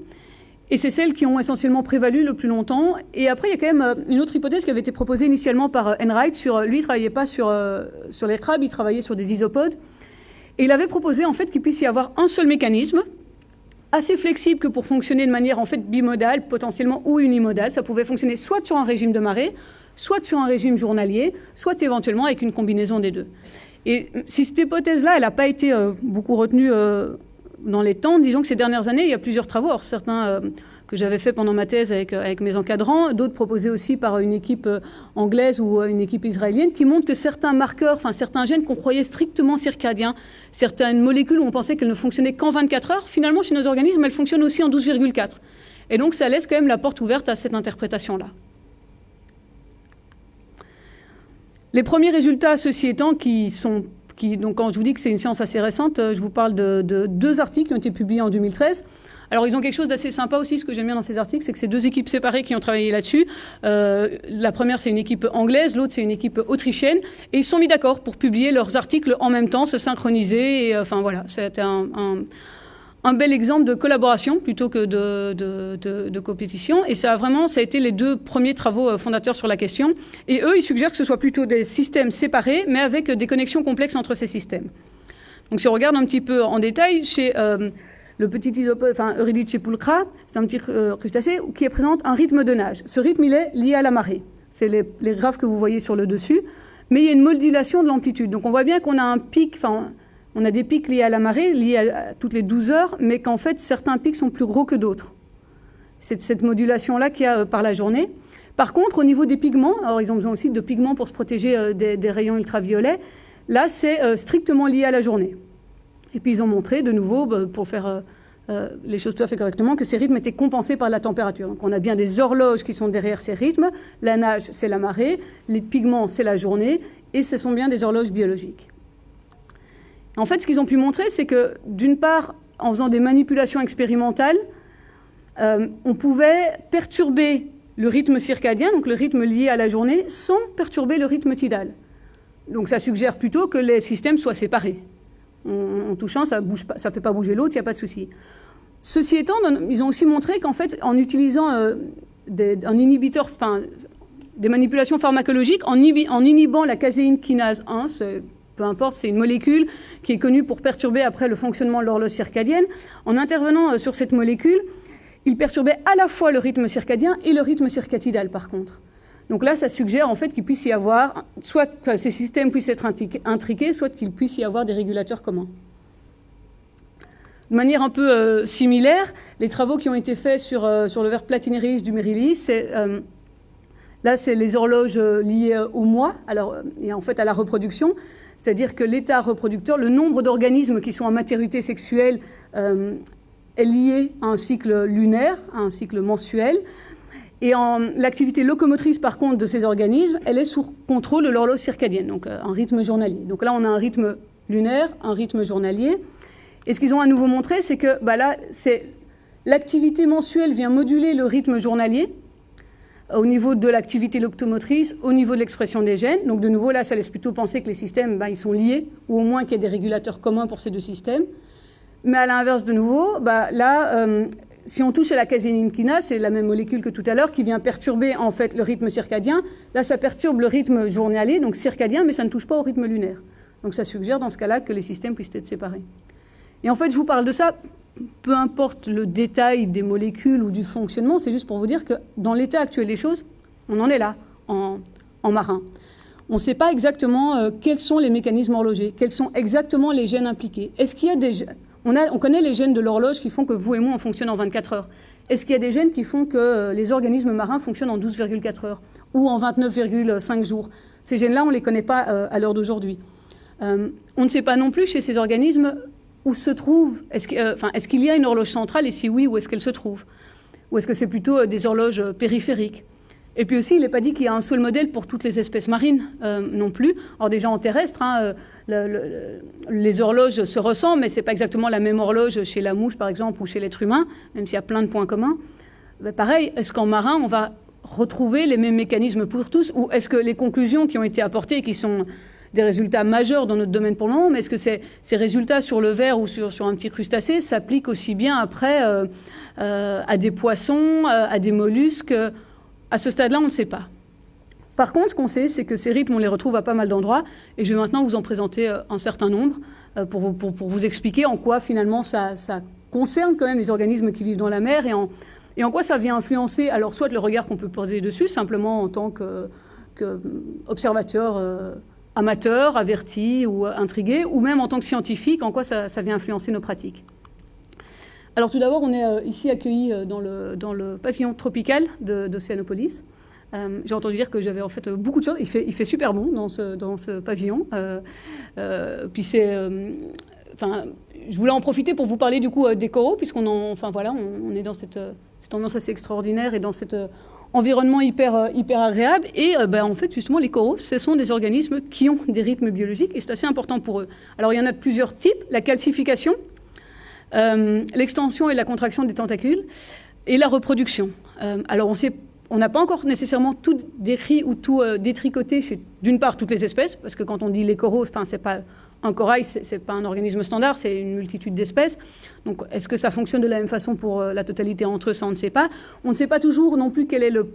Et c'est celles qui ont essentiellement prévalu le plus longtemps. Et après, il y a quand même euh, une autre hypothèse qui avait été proposée initialement par euh, Enright. Sur, lui, il ne travaillait pas sur, les crabes, il travaillait sur des isopodes. Et il avait proposé en fait qu'il puisse y avoir un seul mécanisme, assez flexible que pour fonctionner de manière en fait bimodale, potentiellement ou unimodale. Ça pouvait fonctionner soit sur un régime de marée, soit sur un régime journalier, soit éventuellement avec une combinaison des deux. Et si cette hypothèse-là, elle n'a pas été beaucoup retenue dans les temps, disons que ces dernières années, il y a plusieurs travaux. certains euh, que j'avais fait pendant ma thèse avec, mes encadrants, d'autres proposés aussi par une équipe anglaise ou une équipe israélienne, qui montrent que certains marqueurs, enfin certains gènes qu'on croyait strictement circadiens, certaines molécules où on pensait qu'elles ne fonctionnaient qu'en 24 heures, finalement chez nos organismes, elles fonctionnent aussi en 12,4. Et donc ça laisse quand même la porte ouverte à cette interprétation-là. Les premiers résultats, ceci étant, qui sont donc quand je vous dis que c'est une science assez récente, euh, je vous parle de, deux articles qui ont été publiés en 2013. Alors, ils ont quelque chose d'assez sympa aussi. Ce que j'aime bien dans ces articles, c'est que c'est deux équipes séparées qui ont travaillé là-dessus. Euh, la première, c'est une équipe anglaise, l'autre, c'est une équipe autrichienne. Et ils se sont mis d'accord pour publier leurs articles en même temps, se synchroniser. Euh, enfin, voilà, c'était un, un bel exemple de collaboration plutôt que de, compétition. Et ça a vraiment, ça a été les deux premiers travaux euh, fondateurs sur la question. Et eux, ils suggèrent que ce soit plutôt des systèmes séparés, mais avec des connexions complexes entre ces systèmes. Donc si on regarde un petit peu en détail, chez euh, le petit isopode, enfin Eurydice pulcra, c'est un petit euh, crustacé qui présente un rythme de nage. Ce rythme, il est lié à la marée. C'est les, les graphes que vous voyez sur le dessus. Mais il y a une modulation de l'amplitude. Donc on voit bien qu'on a un pic, enfin on a des pics liés à la marée, liés à, toutes les 12 heures, mais qu'en fait, certains pics sont plus gros que d'autres. C'est cette modulation-là qu'il y a euh, par la journée. Par contre, au niveau des pigments, alors ils ont besoin aussi de pigments pour se protéger euh, des, rayons ultraviolets, là, c'est euh, strictement lié à la journée. Et puis, ils ont montré, de nouveau, bah, pour faire les choses tout à fait correctement, que ces rythmes étaient compensés par la température. Donc, on a bien des horloges qui sont derrière ces rythmes. La nage, c'est la marée. Les pigments, c'est la journée. Et ce sont bien des horloges biologiques. En fait, ce qu'ils ont pu montrer, c'est que d'une part, en faisant des manipulations expérimentales, euh, on pouvait perturber le rythme circadien, donc le rythme lié à la journée, sans perturber le rythme tidal. Donc ça suggère plutôt que les systèmes soient séparés. En, touchant, ça ne fait pas bouger l'autre, il n'y a pas de souci. Ceci étant, ils ont aussi montré qu'en fait, en utilisant euh, un inhibiteur, enfin, des manipulations pharmacologiques, en, inhibant la caséine kinase 1, peu importe, c'est une molécule qui est connue pour perturber après le fonctionnement de l'horloge circadienne. En intervenant euh, sur cette molécule, il perturbait à la fois le rythme circadien et le rythme circadidal par contre. Donc là, ça suggère en fait qu'il puisse y avoir, soit que ces systèmes puissent être intriqués, soit qu'il puisse y avoir des régulateurs communs. De manière un peu euh, similaire, les travaux qui ont été faits sur, euh, sur le verre platinéris du Mérilis, c'est là, c'est les horloges liées au mois, alors, et en fait à la reproduction. C'est-à-dire que l'état reproducteur, le nombre d'organismes qui sont en maturité sexuelle euh, est lié à un cycle lunaire, à un cycle mensuel. Et l'activité locomotrice, par contre, de ces organismes, elle est sous contrôle de l'horloge circadienne, donc euh, un rythme journalier. Donc là, on a un rythme lunaire, un rythme journalier. Et ce qu'ils ont à nouveau montré, c'est que bah là, l'activité mensuelle vient moduler le rythme journalier, au niveau de l'activité locomotrice, au niveau de l'expression des gènes. Donc de nouveau, là, ça laisse plutôt penser que les systèmes, bah, ils sont liés, ou au moins qu'il y a des régulateurs communs pour ces deux systèmes. Mais à l'inverse, de nouveau, bah, là, euh, si on touche à la caséine c'est la même molécule que tout à l'heure, qui vient perturber en fait le rythme circadien. Là, ça perturbe le rythme journalier, donc circadien, mais ça ne touche pas au rythme lunaire. Donc ça suggère dans ce cas-là que les systèmes puissent être séparés. Et en fait, je vous parle de ça peu importe le détail des molécules ou du fonctionnement, c'est juste pour vous dire que dans l'état actuel des choses, on en est là, en, marin. On ne sait pas exactement euh, quels sont les mécanismes horlogers, quels sont exactement les gènes impliqués. Est-ce qu'il y a des on, on, connaît les gènes de l'horloge qui font que vous et moi, on fonctionne en 24 heures. Est-ce qu'il y a des gènes qui font que euh, les organismes marins fonctionnent en 12,4 heures ou en 29,5 jours? Ces gènes-là, on ne les connaît pas euh, à l'heure d'aujourd'hui. on ne sait pas non plus chez ces organismes où se trouve, est-ce qu'il y a une horloge centrale et si oui, où est-ce qu'elle se trouve? Ou est-ce que c'est plutôt euh, des horloges euh, périphériques? Et puis aussi, il n'est pas dit qu'il y a un seul modèle pour toutes les espèces marines euh, non plus. Alors déjà en terrestre, hein, les horloges se ressemblent, mais ce n'est pas exactement la même horloge chez la mouche par exemple ou chez l'être humain, même s'il y a plein de points communs. ben, pareil, est-ce qu'en marin, on va retrouver les mêmes mécanismes pour tous? Ou est-ce que les conclusions qui ont été apportées, qui sont des résultats majeurs dans notre domaine pour le moment, mais est-ce que ces, résultats sur le verre ou sur, un petit crustacé s'appliquent aussi bien après euh, euh, à des poissons, euh, à des mollusques À ce stade-là, on ne sait pas. Par contre, ce qu'on sait, c'est que ces rythmes, on les retrouve à pas mal d'endroits, et je vais maintenant vous en présenter un certain nombre pour, vous expliquer en quoi finalement ça, concerne quand même les organismes qui vivent dans la mer et en, quoi ça vient influencer, alors soit le regard qu'on peut poser dessus, simplement en tant qu'observateur amateur, averti ou intrigué, ou même en tant que scientifique, en quoi ça, vient influencer nos pratiques. Alors tout d'abord, on est euh, ici accueillis euh, dans le, dans le pavillon tropical d'Océanopolis. Euh, J'ai entendu dire que j'avais en fait beaucoup de choses. Il fait, super bon dans ce, dans ce pavillon. puis c'est, enfin, je voulais en profiter pour vous parler du coup des coraux, puisqu'on enfin voilà, on, est dans cette, cette, tendance assez extraordinaire et dans cette environnement hyper, euh, hyper agréable. Et euh, ben, en fait, justement, les coraux, ce sont des organismes qui ont des rythmes biologiques et c'est assez important pour eux. Alors, il y en a plusieurs types. La calcification, euh, l'extension et la contraction des tentacules et la reproduction. alors, on n'a pas encore nécessairement tout décrit ou tout détricoté chez, d'une part, toutes les espèces, parce que quand on dit les coraux, enfin, c'est pas un corail, ce n'est pas un organisme standard, c'est une multitude d'espèces. Donc, est-ce que ça fonctionne de la même façon pour euh, la totalité entre eux Ça, on ne sait pas. On ne sait pas toujours non plus quel est le,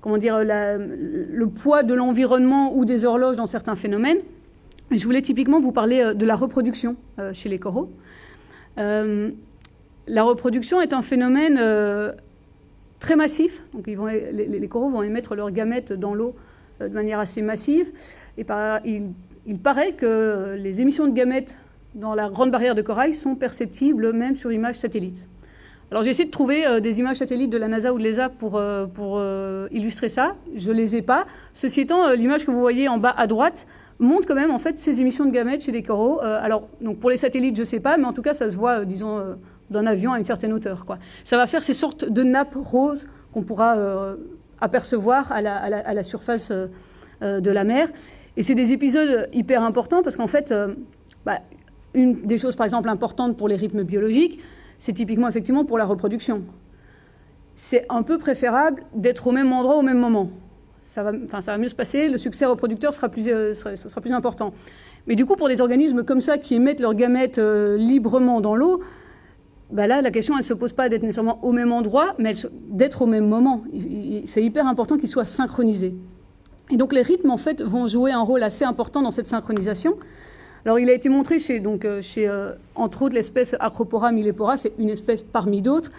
comment dire, le poids de l'environnement ou des horloges dans certains phénomènes. Je voulais typiquement vous parler euh, de la reproduction euh, chez les coraux. la reproduction est un phénomène très massif. Donc, ils vont, les, coraux vont émettre leurs gamètes dans l'eau de manière assez massive. Et par, ils il paraît que les émissions de gamètes dans la grande barrière de corail sont perceptibles même sur images satellites. Alors j'ai essayé de trouver euh, des images satellites de la NASA ou de l'ESA pour, euh, pour euh, illustrer ça. Je ne les ai pas. Ceci étant, l'image que vous voyez en bas à droite montre quand même en fait ces émissions de gamètes chez les coraux. alors donc pour les satellites, je ne sais pas, mais en tout cas ça se voit, disons, d'un avion à une certaine hauteur. Quoi. Ça va faire ces sortes de nappes roses qu'on pourra apercevoir à la, à la surface de la mer. Et c'est des épisodes hyper importants parce qu'en fait, euh, bah, une des choses, par exemple, importantes pour les rythmes biologiques, c'est typiquement effectivement pour la reproduction. C'est un peu préférable d'être au même endroit au même moment. Ça va, mieux se passer, le succès reproducteur sera plus, euh, sera, plus important. Mais du coup, pour des organismes comme ça qui émettent leurs gamètes euh, librement dans l'eau, bah là, la question, elle ne se pose pas d'être nécessairement au même endroit, mais d'être au même moment. C'est hyper important qu'ils soient synchronisés. Et donc les rythmes, en fait, vont jouer un rôle assez important dans cette synchronisation. Alors il a été montré chez, donc, euh, chez euh, entre autres, l'espèce Acropora millepora, c'est une espèce parmi d'autres,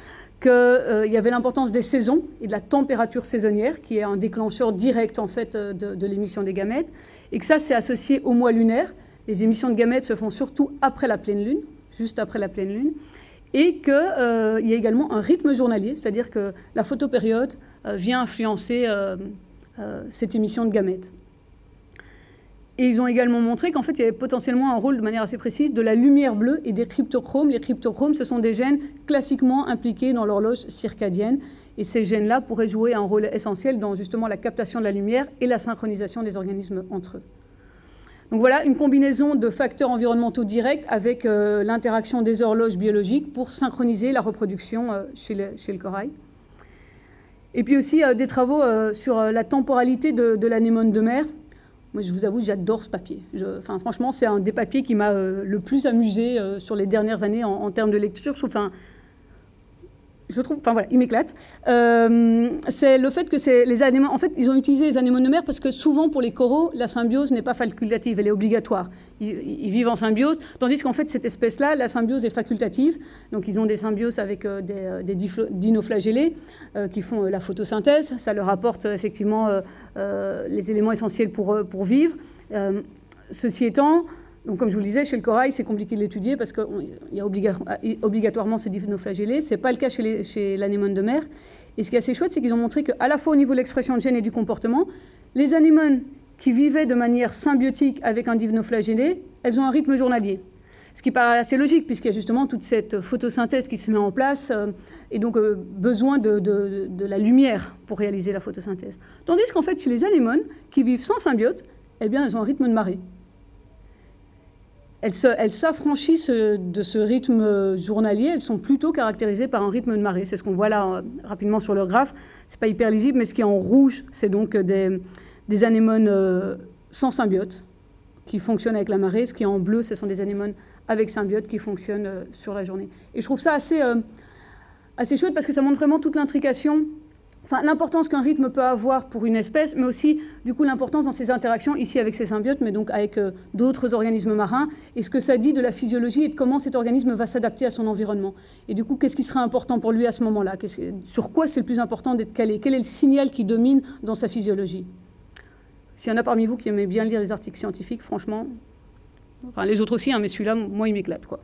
qu'il euh, y avait l'importance des saisons et de la température saisonnière, qui est un déclencheur direct, en fait, de, de l'émission des gamètes, et que ça, c'est associé au mois lunaire. Les émissions de gamètes se font surtout après la pleine lune, juste après la pleine lune, et qu'il y a également un rythme journalier, c'est-à-dire que la photopériode vient influencer euh, cette émission de gamètes. Et ils ont également montré qu'en fait, il y avait potentiellement un rôle de manière assez précise de la lumière bleue et des cryptochromes. Les cryptochromes, ce sont des gènes classiquement impliqués dans l'horloge circadienne. Et ces gènes-là pourraient jouer un rôle essentiel dans justement la captation de la lumière et la synchronisation des organismes entre eux. Donc voilà une combinaison de facteurs environnementaux directs avec euh, l'interaction des horloges biologiques pour synchroniser la reproduction euh, chez le corail. Et puis aussi euh, des travaux euh, sur euh, la temporalité de, l'anémone de mer. Moi, je vous avoue, j'adore ce papier. enfin, franchement, c'est un des papiers qui m'a le plus amusé sur les dernières années en, termes de lecture. Je trouve, enfin voilà, il m'éclate. Euh, c'est le fait que c'est les anémones, en fait, ils ont utilisé les anémones mer parce que souvent pour les coraux, la symbiose n'est pas facultative, elle est obligatoire. Ils, vivent en symbiose, tandis qu'en fait cette espèce-là, la symbiose est facultative. Donc ils ont des symbioses avec euh, des, euh, dinoflagellés qui font la photosynthèse. Ça leur apporte effectivement les éléments essentiels pour, pour vivre. ceci étant, donc, comme je vous le disais, chez le corail, c'est compliqué de l'étudier parce qu'il y a obligatoirement ce dinoflagellé. Ce n'est pas le cas chez l'anémone de mer. Et ce qui est assez chouette, c'est qu'ils ont montré qu'à la fois au niveau de l'expression de gènes et du comportement, les anémones qui vivaient de manière symbiotique avec un dinoflagellé, elles ont un rythme journalier. Ce qui paraît assez logique, puisqu'il y a justement toute cette photosynthèse qui se met en place, euh, et donc euh, besoin de, de, la lumière pour réaliser la photosynthèse. Tandis qu'en fait, chez les anémones qui vivent sans symbiote, eh bien, elles ont un rythme de marée. Elles s'affranchissent de ce rythme journalier, elles sont plutôt caractérisées par un rythme de marée. C'est ce qu'on voit là rapidement sur le graphe. Ce n'est pas hyper lisible, mais ce qui est en rouge, c'est donc des, des anémones sans symbiote qui fonctionnent avec la marée. Ce qui est en bleu, ce sont des anémones avec symbiote qui fonctionnent sur la journée. Et je trouve ça assez, assez chouette parce que ça montre vraiment toute l'intrication L'importance qu'un rythme peut avoir pour une espèce, mais aussi du coup l'importance dans ses interactions ici avec ses symbiotes, mais donc avec euh, d'autres organismes marins, et ce que ça dit de la physiologie et de comment cet organisme va s'adapter à son environnement. Et du coup, qu'est-ce qui sera important pour lui à ce moment-là? Sur quoi c'est le plus important d'être calé? Quel est le signal qui domine dans sa physiologie? S'il y en a parmi vous qui aimez bien lire les articles scientifiques, franchement, les autres aussi, hein, mais celui-là, moi, il m'éclate, quoi.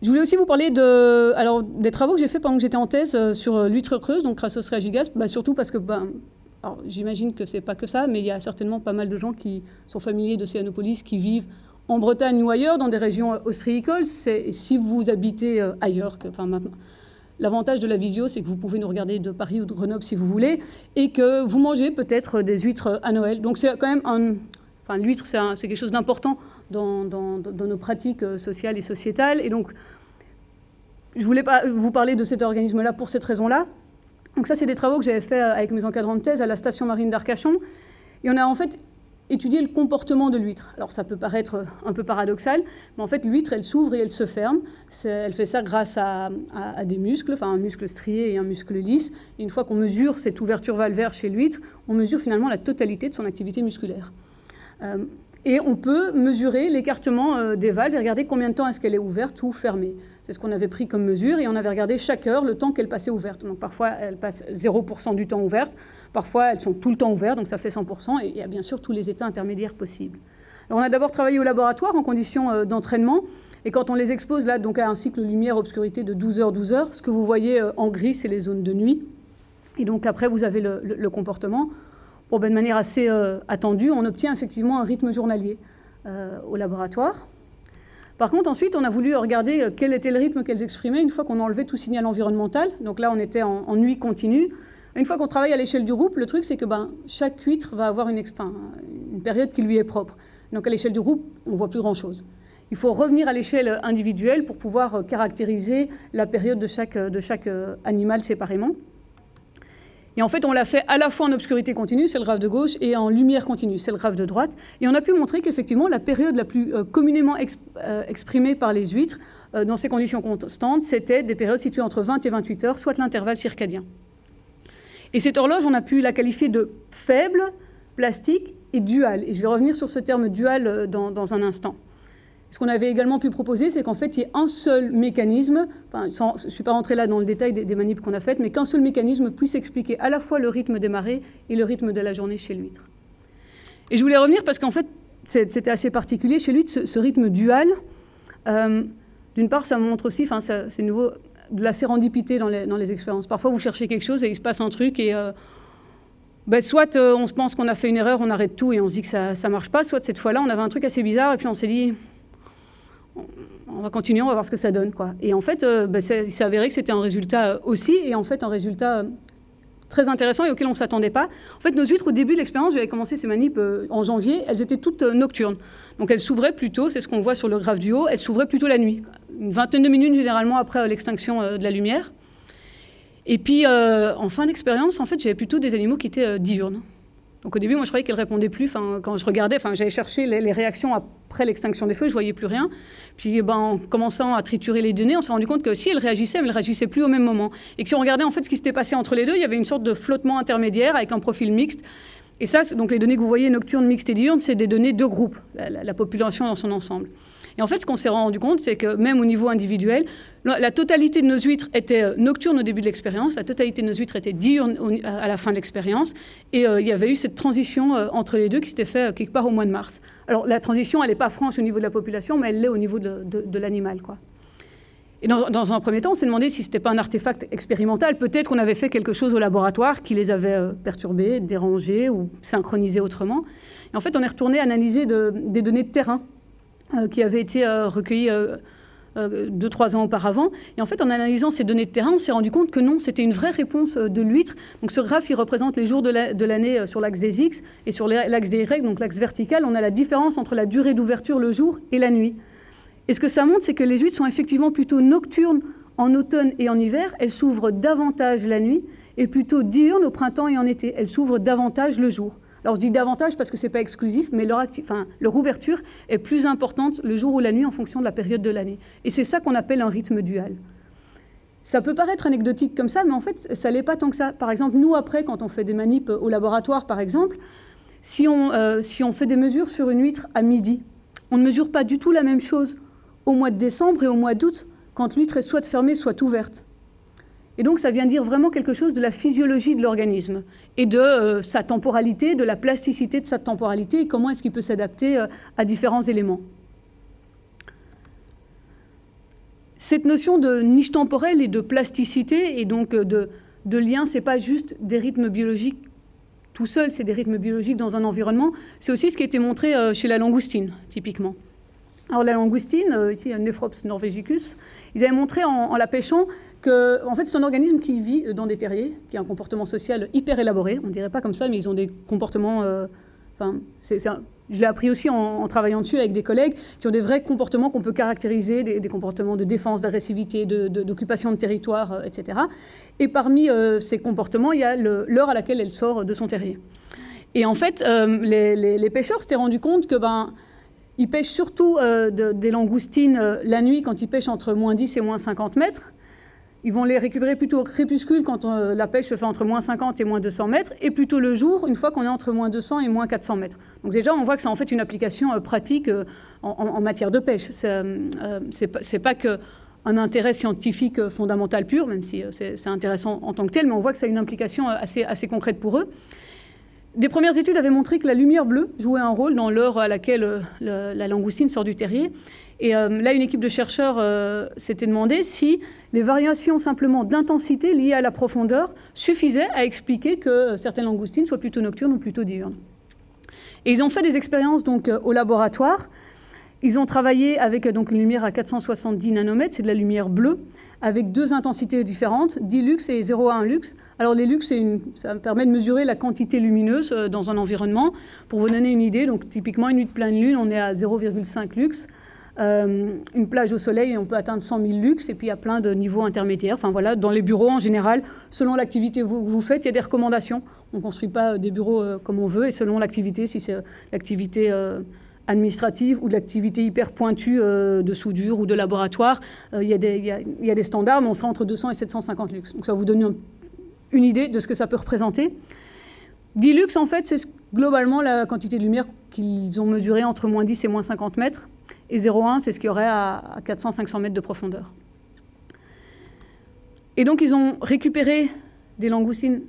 Je voulais aussi vous parler alors, des travaux que j'ai fait pendant que j'étais en thèse euh, sur euh, l'huître creuse, donc Crassos reagigas, bah, surtout parce que ben, j'imagine que c'est pas que ça, mais il y a certainement pas mal de gens qui sont familiers de Céanopolis, qui vivent en Bretagne ou ailleurs, dans des régions ostréicoles. Si vous habitez euh, ailleurs, L'avantage de la visio, c'est que vous pouvez nous regarder de Paris ou de Grenoble si vous voulez, et que vous mangez peut-être des huîtres à Noël. Donc c'est quand même un... Enfin, l'huître, c'est quelque chose d'important dans, nos pratiques euh, sociales et sociétales. Et donc, je voulais pas vous parler de cet organisme-là pour cette raison-là. Donc ça, c'est des travaux que j'avais fait euh, avec mes encadrants de thèse à la station marine d'Arcachon. Et on a en fait étudié le comportement de l'huître. Alors ça peut paraître euh, un peu paradoxal, mais en fait l'huître, elle s'ouvre et elle se ferme. Elle fait ça grâce à, des muscles, enfin un muscle strié et un muscle lisse. Et une fois qu'on mesure cette ouverture valvaire chez l'huître, on mesure finalement la totalité de son activité musculaire. Et on peut mesurer l'écartement euh, des valves et regarder combien de temps est-ce qu'elle est ouverte ou fermée. C'est ce qu'on avait pris comme mesure et on avait regardé chaque heure le temps qu'elle passait ouverte. Donc parfois, elle passe 0% du temps ouverte, parfois elles sont tout le temps ouvertes, donc ça fait 100%, et il y a bien sûr tous les états intermédiaires possibles. Alors on a d'abord travaillé au laboratoire en conditions euh, d'entraînement, et quand on les expose là donc à un cycle lumière-obscurité de 12 heures, 12 heures, ce que vous voyez euh, en gris, c'est les zones de nuit. Et donc après, vous avez le comportement. Ben, de manière assez euh, attendue, on obtient effectivement un rythme journalier euh, au laboratoire. Par contre, ensuite, on a voulu regarder euh, quel était le rythme qu'elles exprimaient une fois qu'on enlevait tout signal environnemental. Donc là, on était en, nuit continue. Une fois qu'on travaille à l'échelle du groupe, le truc, c'est que ben, chaque huître va avoir une, période qui lui est propre. Donc à l'échelle du groupe, on ne voit plus grand-chose. Il faut revenir à l'échelle individuelle pour pouvoir caractériser la période de chaque animal séparément. Et en fait, on l'a fait à la fois en obscurité continue, c'est le graphe de gauche, et en lumière continue, c'est le graphe de droite. Et on a pu montrer qu'effectivement, la période la plus euh, communément euh, exprimée par les huîtres, euh, dans ces conditions constantes, c'était des périodes situées entre 20 et 28 heures, soit l'intervalle circadien. Et cette horloge, on a pu la qualifier de faible, plastique et dual. Et je vais revenir sur ce terme dual dans un instant. Ce qu'on avait également pu proposer, c'est qu'en fait, il y ait un seul mécanisme, enfin, je ne suis pas rentré là dans le détail des, manips qu'on a faites, mais qu'un seul mécanisme puisse expliquer à la fois le rythme des marées et le rythme de la journée chez l'huître. Et je voulais revenir parce qu'en fait, c'était assez particulier chez l'huître, ce, rythme dual. Euh, d'une part, ça montre aussi, enfin, c'est nouveau, de la sérendipité dans les, expériences. Parfois, vous cherchez quelque chose et il se passe un truc et... Euh, ben, soit euh, on se pense qu'on a fait une erreur, on arrête tout et on se dit que ça ne marche pas, soit cette fois-là, on avait un truc assez bizarre et puis on s'est dit, on va continuer, on va voir ce que ça donne. Quoi. Et en fait, euh, bah, il s'est avéré que c'était un résultat euh, aussi, et en fait un résultat euh, très intéressant et auquel on ne s'attendait pas. En fait, nos huîtres, au début de l'expérience, j'avais commencé ces manips en janvier, elles étaient toutes nocturnes. Donc elles s'ouvraient plutôt, c'est ce qu'on voit sur le graphe du haut, elles s'ouvraient plutôt la nuit, une vingtaine de minutes généralement après l'extinction de la lumière. Et puis, en fin d'expérience, en fait, j'avais plutôt des animaux qui étaient diurnes. Donc au début, moi, je croyais qu'elle répondait plus. Enfin, quand je regardais, enfin, j'allais chercher les, réactions après l'extinction des feux, je voyais plus rien. Puis, ben, en commençant à triturer les données, on s'est rendu compte que si elle réagissait, elle ne réagissait plus au même moment. Et que si on regardait en fait ce qui s'était passé entre les deux, il y avait une sorte de flottement intermédiaire avec un profil mixte. Et ça, donc les données que vous voyez, nocturnes, mixtes et diurnes, c'est des données de groupe, la population dans son ensemble. Et en fait, ce qu'on s'est rendu compte, c'est que même au niveau individuel, la totalité de nos huîtres était euh, nocturne au début de l'expérience, la totalité de nos huîtres était diurne à la fin de l'expérience, et euh, il y avait eu cette transition euh, entre les deux qui s'était faite quelque part au mois de mars. Alors la transition, elle n'est pas franche au niveau de la population, mais elle l'est au niveau de, l'animal. Quoi. Et dans, un premier temps, on s'est demandé si ce n'était pas un artefact expérimental. Peut-être qu'on avait fait quelque chose au laboratoire qui les avait perturbés, dérangés ou synchronisés autrement. Et en fait, on est retourné analyser des données de terrain euh, qui avaient été euh, recueillis euh, deux, trois ans auparavant. Et en fait, en analysant ces données de terrain, on s'est rendu compte que non, c'était une vraie réponse de l'huître. Donc ce graphe, représente les jours de l'année sur l'axe des X et sur l'axe des Y, donc l'axe vertical, on a la différence entre la durée d'ouverture le jour et la nuit. Et ce que ça montre, c'est que les huîtres sont effectivement plutôt nocturnes en automne et en hiver. Elles s'ouvrent davantage la nuit et plutôt diurnes au printemps et en été. Elles s'ouvrent davantage le jour. Alors je dis davantage parce que ce n'est pas exclusif, mais leur, ouverture est plus importante le jour ou la nuit en fonction de la période de l'année. Et c'est ça qu'on appelle un rythme dual. Ça peut paraître anecdotique comme ça, mais en fait, ça l'est pas tant que ça. Par exemple, nous, après, quand on fait des manips au laboratoire, par exemple, euh, si on fait des mesures sur une huître à midi, on ne mesure pas du tout la même chose au mois de décembre et au mois d'août, quand l'huître est soit fermée, soit ouverte. Et donc ça vient dire vraiment quelque chose de la physiologie de l'organisme et de euh, sa temporalité, de la plasticité de sa temporalité et comment est-ce qu'il peut s'adapter euh, à différents éléments. Cette notion de niche temporelle et de plasticité et donc euh, de, de lien, ce n'est pas juste des rythmes biologiques tout seuls, c'est des rythmes biologiques dans un environnement. C'est aussi ce qui a été montré chez la langoustine, typiquement. Alors la langoustine, ici un Nephrops norvegicus, ils avaient montré en la pêchant en fait, c'est un organisme qui vit dans des terriers, qui a un comportement social hyper élaboré. On ne dirait pas comme ça, mais ils ont des comportements. Euh, je l'ai appris aussi en, travaillant dessus avec des collègues qui ont des vrais comportements qu'on peut caractériser, des, comportements de défense, d'agressivité, d'occupation de, territoire, euh, etc. Et parmi euh, ces comportements, il y a l'heure à laquelle elle sort de son terrier. Et en fait, les, les, pêcheurs s'étaient rendus compte que ben, ils pêchent surtout des langoustines la nuit quand ils pêchent entre moins 10 et moins 50 mètres. Ils vont les récupérer plutôt au crépuscule quand euh, la pêche se fait entre moins 50 et moins 200 mètres, et plutôt le jour, une fois qu'on est entre moins 200 et moins 400 mètres. Donc déjà, on voit que ça en fait une application euh, pratique euh, en, matière de pêche. C'est pas que un intérêt scientifique fondamental pur, même si c'est intéressant en tant que tel, mais on voit que ça a une implication assez, assez concrète pour eux. Des premières études avaient montré que la lumière bleue jouait un rôle dans l'heure à laquelle la langoustine sort du terrier. Et là, une équipe de chercheurs s'était demandé si les variations simplement d'intensité liées à la profondeur suffisaient à expliquer que certaines langoustines soient plutôt nocturnes ou plutôt diurnes. Et ils ont fait des expériences donc euh, au laboratoire. Ils ont travaillé avec euh, donc une lumière à 470 nanomètres, c'est de la lumière bleue, avec deux intensités différentes, 10 lux et 0,1 lux. Alors les lux, une, ça permet de mesurer la quantité lumineuse euh, dans un environnement. Pour vous donner une idée, donc typiquement une nuit de pleine lune, on est à 0,5 lux. Euh, une plage au soleil, on peut atteindre 100 000 lux, et puis il y a plein de niveaux intermédiaires. Enfin voilà, dans les bureaux en général, selon l'activité que vous faites, il y a des recommandations. On ne construit pas des bureaux euh, comme on veut, et selon l'activité, si c'est l'activité euh, administrative ou de l'activité hyper pointue de soudure ou de laboratoire, il y, a des, standards, mais on sera entre 200 et 750 lux. Donc ça vous donne une idée de ce que ça peut représenter. 10 lux, en fait, c'est globalement la quantité de lumière qu'ils ont mesurée entre moins 10 et moins 50 mètres. Et 0,1, c'est ce qu'il y aurait à 400-500 mètres de profondeur. Et donc, ils ont récupéré des langoustines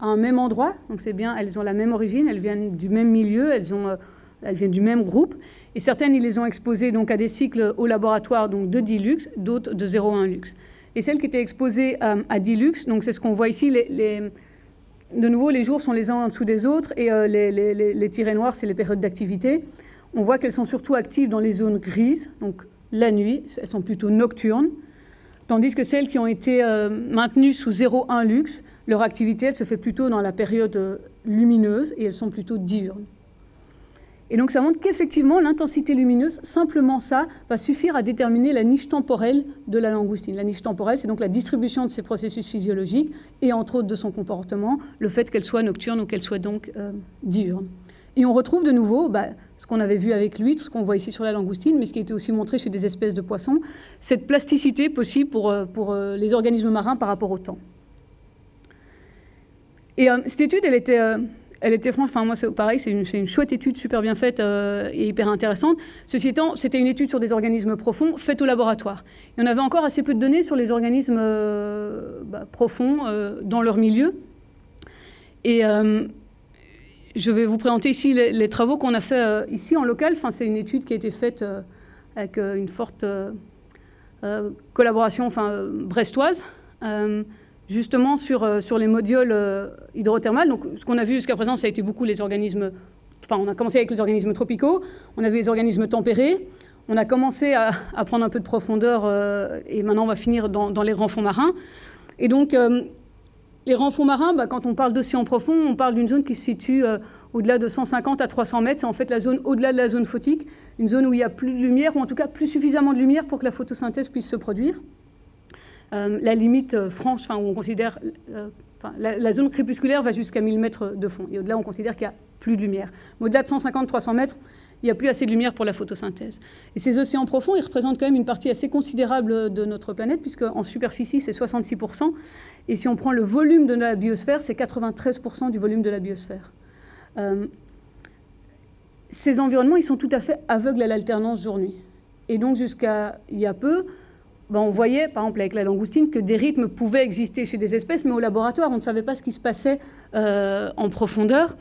à un même endroit. Donc, c'est bien, elles ont la même origine, elles viennent du même milieu, elles, ont, euh, elles viennent du même groupe. Et certaines, ils les ont exposées donc, à des cycles au laboratoire donc, de 10 lux, d'autres de 0,1 lux. Et celles qui étaient exposées euh, à 10 lux, donc c'est ce qu'on voit ici, de nouveau, les jours sont les uns en dessous des autres et euh, les, les, tirés noirs, c'est les périodes d'activité on voit qu'elles sont surtout actives dans les zones grises, donc la nuit, elles sont plutôt nocturnes, tandis que celles qui ont été euh, maintenues sous 0,1 lux, leur activité, elle se fait plutôt dans la période euh, lumineuse et elles sont plutôt diurnes. Et donc ça montre qu'effectivement, l'intensité lumineuse, simplement ça, va suffire à déterminer la niche temporelle de la langoustine. La niche temporelle, c'est donc la distribution de ses processus physiologiques et entre autres de son comportement, le fait qu'elle soit nocturne ou qu'elle soit donc euh, diurne. Et on retrouve de nouveau bah, ce qu'on avait vu avec l'huître, ce qu'on voit ici sur la langoustine, mais ce qui été aussi montré chez des espèces de poissons, cette plasticité possible pour, euh, pour euh, les organismes marins par rapport au temps. Et euh, cette étude, elle était, elle était franchement, enfin moi c'est pareil, c'est une, une, chouette étude super bien faite et hyper intéressante. Ceci étant, c'était une étude sur des organismes profonds faite au laboratoire. Et on avait encore assez peu de données sur les organismes bah, profonds dans leur milieu. Et je vais vous présenter ici les, travaux qu'on a fait euh, ici en local. Enfin, c'est une étude qui a été faite euh, avec euh, une forte collaboration enfin, brestoise, justement sur, sur les modules hydrothermales. Donc, ce qu'on a vu jusqu'à présent, ça a été beaucoup les organismes... Enfin, on a commencé avec les organismes tropicaux, on a vu les organismes tempérés, on a commencé à, prendre un peu de profondeur et maintenant on va finir dans, les grands fonds marins. Et donc, les fonds marins, bah, quand on parle d'océan profond, on parle d'une zone qui se situe au-delà de 150 à 300 mètres. C'est en fait la zone au-delà de la zone photique, une zone où il y a plus de lumière, ou en tout cas plus suffisamment de lumière pour que la photosynthèse puisse se produire. Euh, la limite euh, franche, où on considère, euh, la, zone crépusculaire va jusqu'à 1000 mètres de fond. Et au-delà, on considère qu'il n'y a plus de lumière. au-delà de 150-300 mètres, il n'y a plus assez de lumière pour la photosynthèse. Et ces océans profonds, ils représentent quand même une partie assez considérable de notre planète, puisque en superficie, c'est 66%. Et si on prend le volume de la biosphère, c'est 93% du volume de la biosphère. ces environnements, ils sont tout à fait aveugles à l'alternance jour-nuit. Et donc, jusqu'à il y a peu, ben, on voyait, par exemple avec la langoustine, que des rythmes pouvaient exister chez des espèces, mais au laboratoire, on ne savait pas ce qui se passait euh, en profondeur.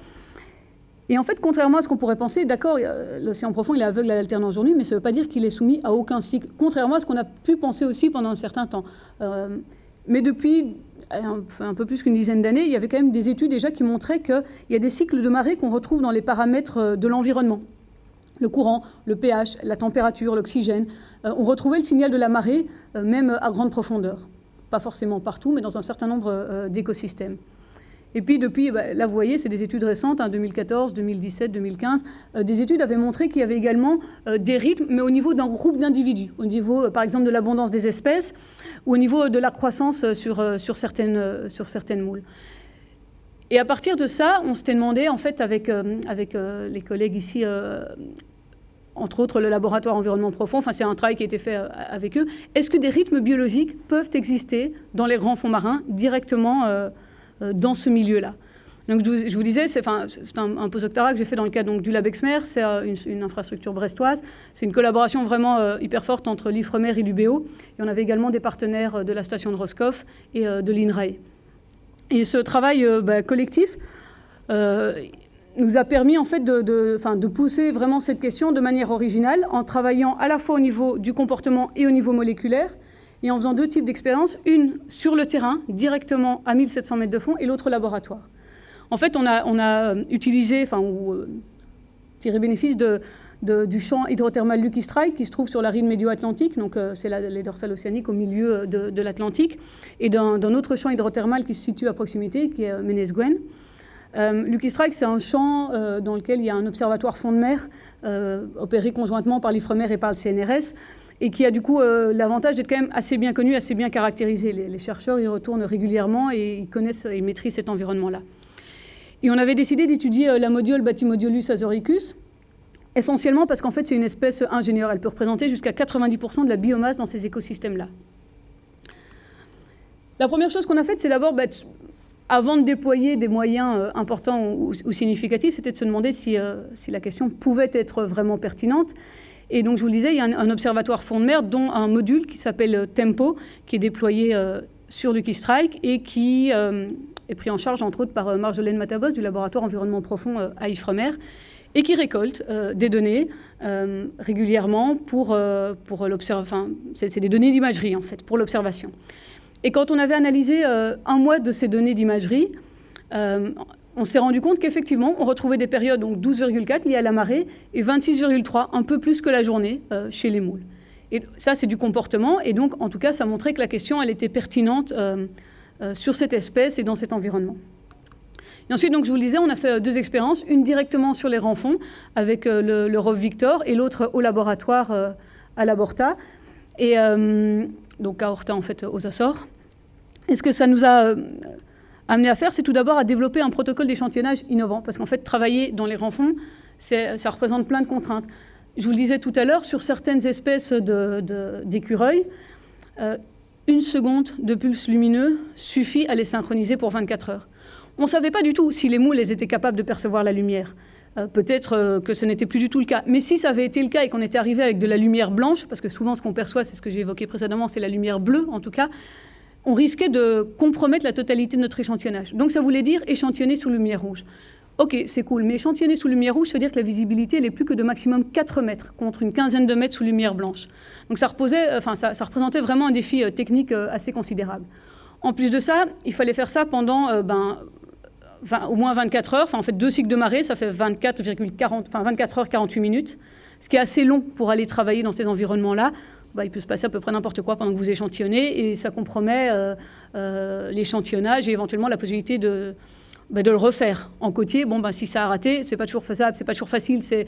Et en fait, contrairement à ce qu'on pourrait penser, d'accord, l'océan profond, est aveugle à l'alternance journée, mais ça ne veut pas dire qu'il est soumis à aucun cycle, contrairement à ce qu'on a pu penser aussi pendant un certain temps. Euh, mais depuis un, un peu plus qu'une dizaine d'années, il y avait quand même des études déjà qui montraient qu'il y a des cycles de marée qu'on retrouve dans les paramètres euh, de l'environnement le courant, le pH, la température, l'oxygène. Euh, on retrouvait le signal de la marée, euh, même à grande profondeur. Pas forcément partout, mais dans un certain nombre euh, d'écosystèmes. Et puis depuis, bah, là vous voyez, c'est des études récentes, 2014, 2017, 2015. des études avaient montré qu'il y avait également des rythmes, mais au niveau d'un groupe d'individus, au niveau par exemple de l'abondance des espèces ou au niveau de la croissance sur, certaines moules. Et à partir de ça, on s'était demandé, en fait, avec, euh, avec euh, les collègues ici, euh, entre autres le laboratoire environnement profond, enfin c'est un travail qui a été fait avec eux, est-ce que des rythmes biologiques peuvent exister dans les grands fonds marins directement dans ce milieu-là? Donc, je vous, disais, c'est un, un postdoctorat que j'ai fait dans le cadre donc, du LabExmer, c'est une, infrastructure brestoise. C'est une collaboration vraiment hyper forte entre l'IFREMER et l'UBO. Et on avait également des partenaires de la station de Roscoff et de l'INRAE. Et ce travail euh, bah, collectif euh, nous a permis en fait de, de, pousser vraiment cette question de manière originale en travaillant à la fois au niveau du comportement et au niveau moléculaire et en faisant deux types d'expériences, une sur le terrain, directement à 1700 mètres de fond, et l'autre laboratoire. En fait, on a, on a utilisé, enfin, ou euh, tiré bénéfice de, du champ hydrothermal Lucky Strike qui se trouve sur la ride médio-atlantique, donc euh, c'est les dorsales océaniques au milieu euh, de, l'Atlantique, et d'un autre champ hydrothermal qui se situe à proximité, qui est euh, Ménesguen. Lucky Strike, c'est un champ dans lequel il y a un observatoire fond de mer opéré conjointement par l'IFREMER et par le CNRS, et qui a du coup l'avantage d'être quand même assez bien connu, assez bien caractérisé. Les, chercheurs y retournent régulièrement et ils connaissent, ils maîtrisent cet environnement-là. Et on avait décidé d'étudier la modiole Batymodiolus azoricus, essentiellement parce qu'en fait, c'est une espèce ingénieure. Elle peut représenter jusqu'à 90% de la biomasse dans ces écosystèmes-là. La première chose qu'on a faite, c'est d'abord, bah, avant de déployer des moyens euh, importants ou, significatifs, c'était de se demander euh, si, la question pouvait être vraiment pertinente. Et donc, je vous le disais, il y a un, observatoire fond de mer, dont un module qui s'appelle euh, Tempo, qui est déployé sur Lucky Strike et qui est pris en charge, entre autres, par Marjolaine Matabos du laboratoire environnement profond à Ifremer et qui récolte euh, des données euh, régulièrement pour, euh, pour l'observation. Enfin, c'est des données d'imagerie, en fait, pour l'observation. Et quand on avait analysé un mois de ces données d'imagerie, on s'est rendu compte qu'effectivement, on retrouvait des périodes, donc 12,4 liées à la marée, et 26,3, un peu plus que la journée, chez les moules. Et ça, c'est du comportement, et donc, en tout cas, ça montrait que la question, elle était pertinente sur cette espèce et dans cet environnement. Et ensuite, donc, je vous le disais, on a fait euh, deux expériences, une directement sur les renfonds avec euh, le, le ROV Victor et l'autre au laboratoire euh, à Laborta, et donc à Horta en fait aux Açores. Et ce que ça nous a amené à faire, c'est tout d'abord à développer un protocole d'échantillonnage innovant, parce qu'en fait, travailler dans les renfonds, ça représente plein de contraintes. Je vous le disais tout à l'heure, sur certaines espèces d'écureuils, une seconde de pulse lumineux suffit à les synchroniser pour 24 heures. On ne savait pas du tout si les moules étaient capables de percevoir la lumière. Euh, peut-être euh, que ce n'était plus du tout le cas. Mais si ça avait été le cas et qu'on était arrivé avec de la lumière blanche, parce que souvent ce qu'on perçoit, c'est ce que j'ai évoqué précédemment, c'est la lumière bleue en tout cas, on risquait de compromettre la totalité de notre échantillonnage. Donc ça voulait dire échantillonner sous lumière rouge. Ok, c'est cool, mais échantillonner sous lumière rouge, ça veut dire que la visibilité n'est plus que de maximum 4 mètres, contre une quinzaine de mètres sous lumière blanche. Donc ça, reposait, enfin, ça, représentait vraiment un défi euh, technique assez considérable. En plus de ça, il fallait faire ça pendant ben, au moins 24 heures. En fait, deux cycles de marée, ça fait 24, 40, enfin, 24 heures 48 minutes. ce qui est assez long pour aller travailler dans ces environnements-là. Bah, il peut se passer à peu près n'importe quoi pendant que vous échantillonnez et ça compromet l'échantillonnage et éventuellement la possibilité de, bah, de le refaire. En côtier, bon, bah, si ça a raté, c'est pas toujours faisable, c'est pas toujours facile, c'est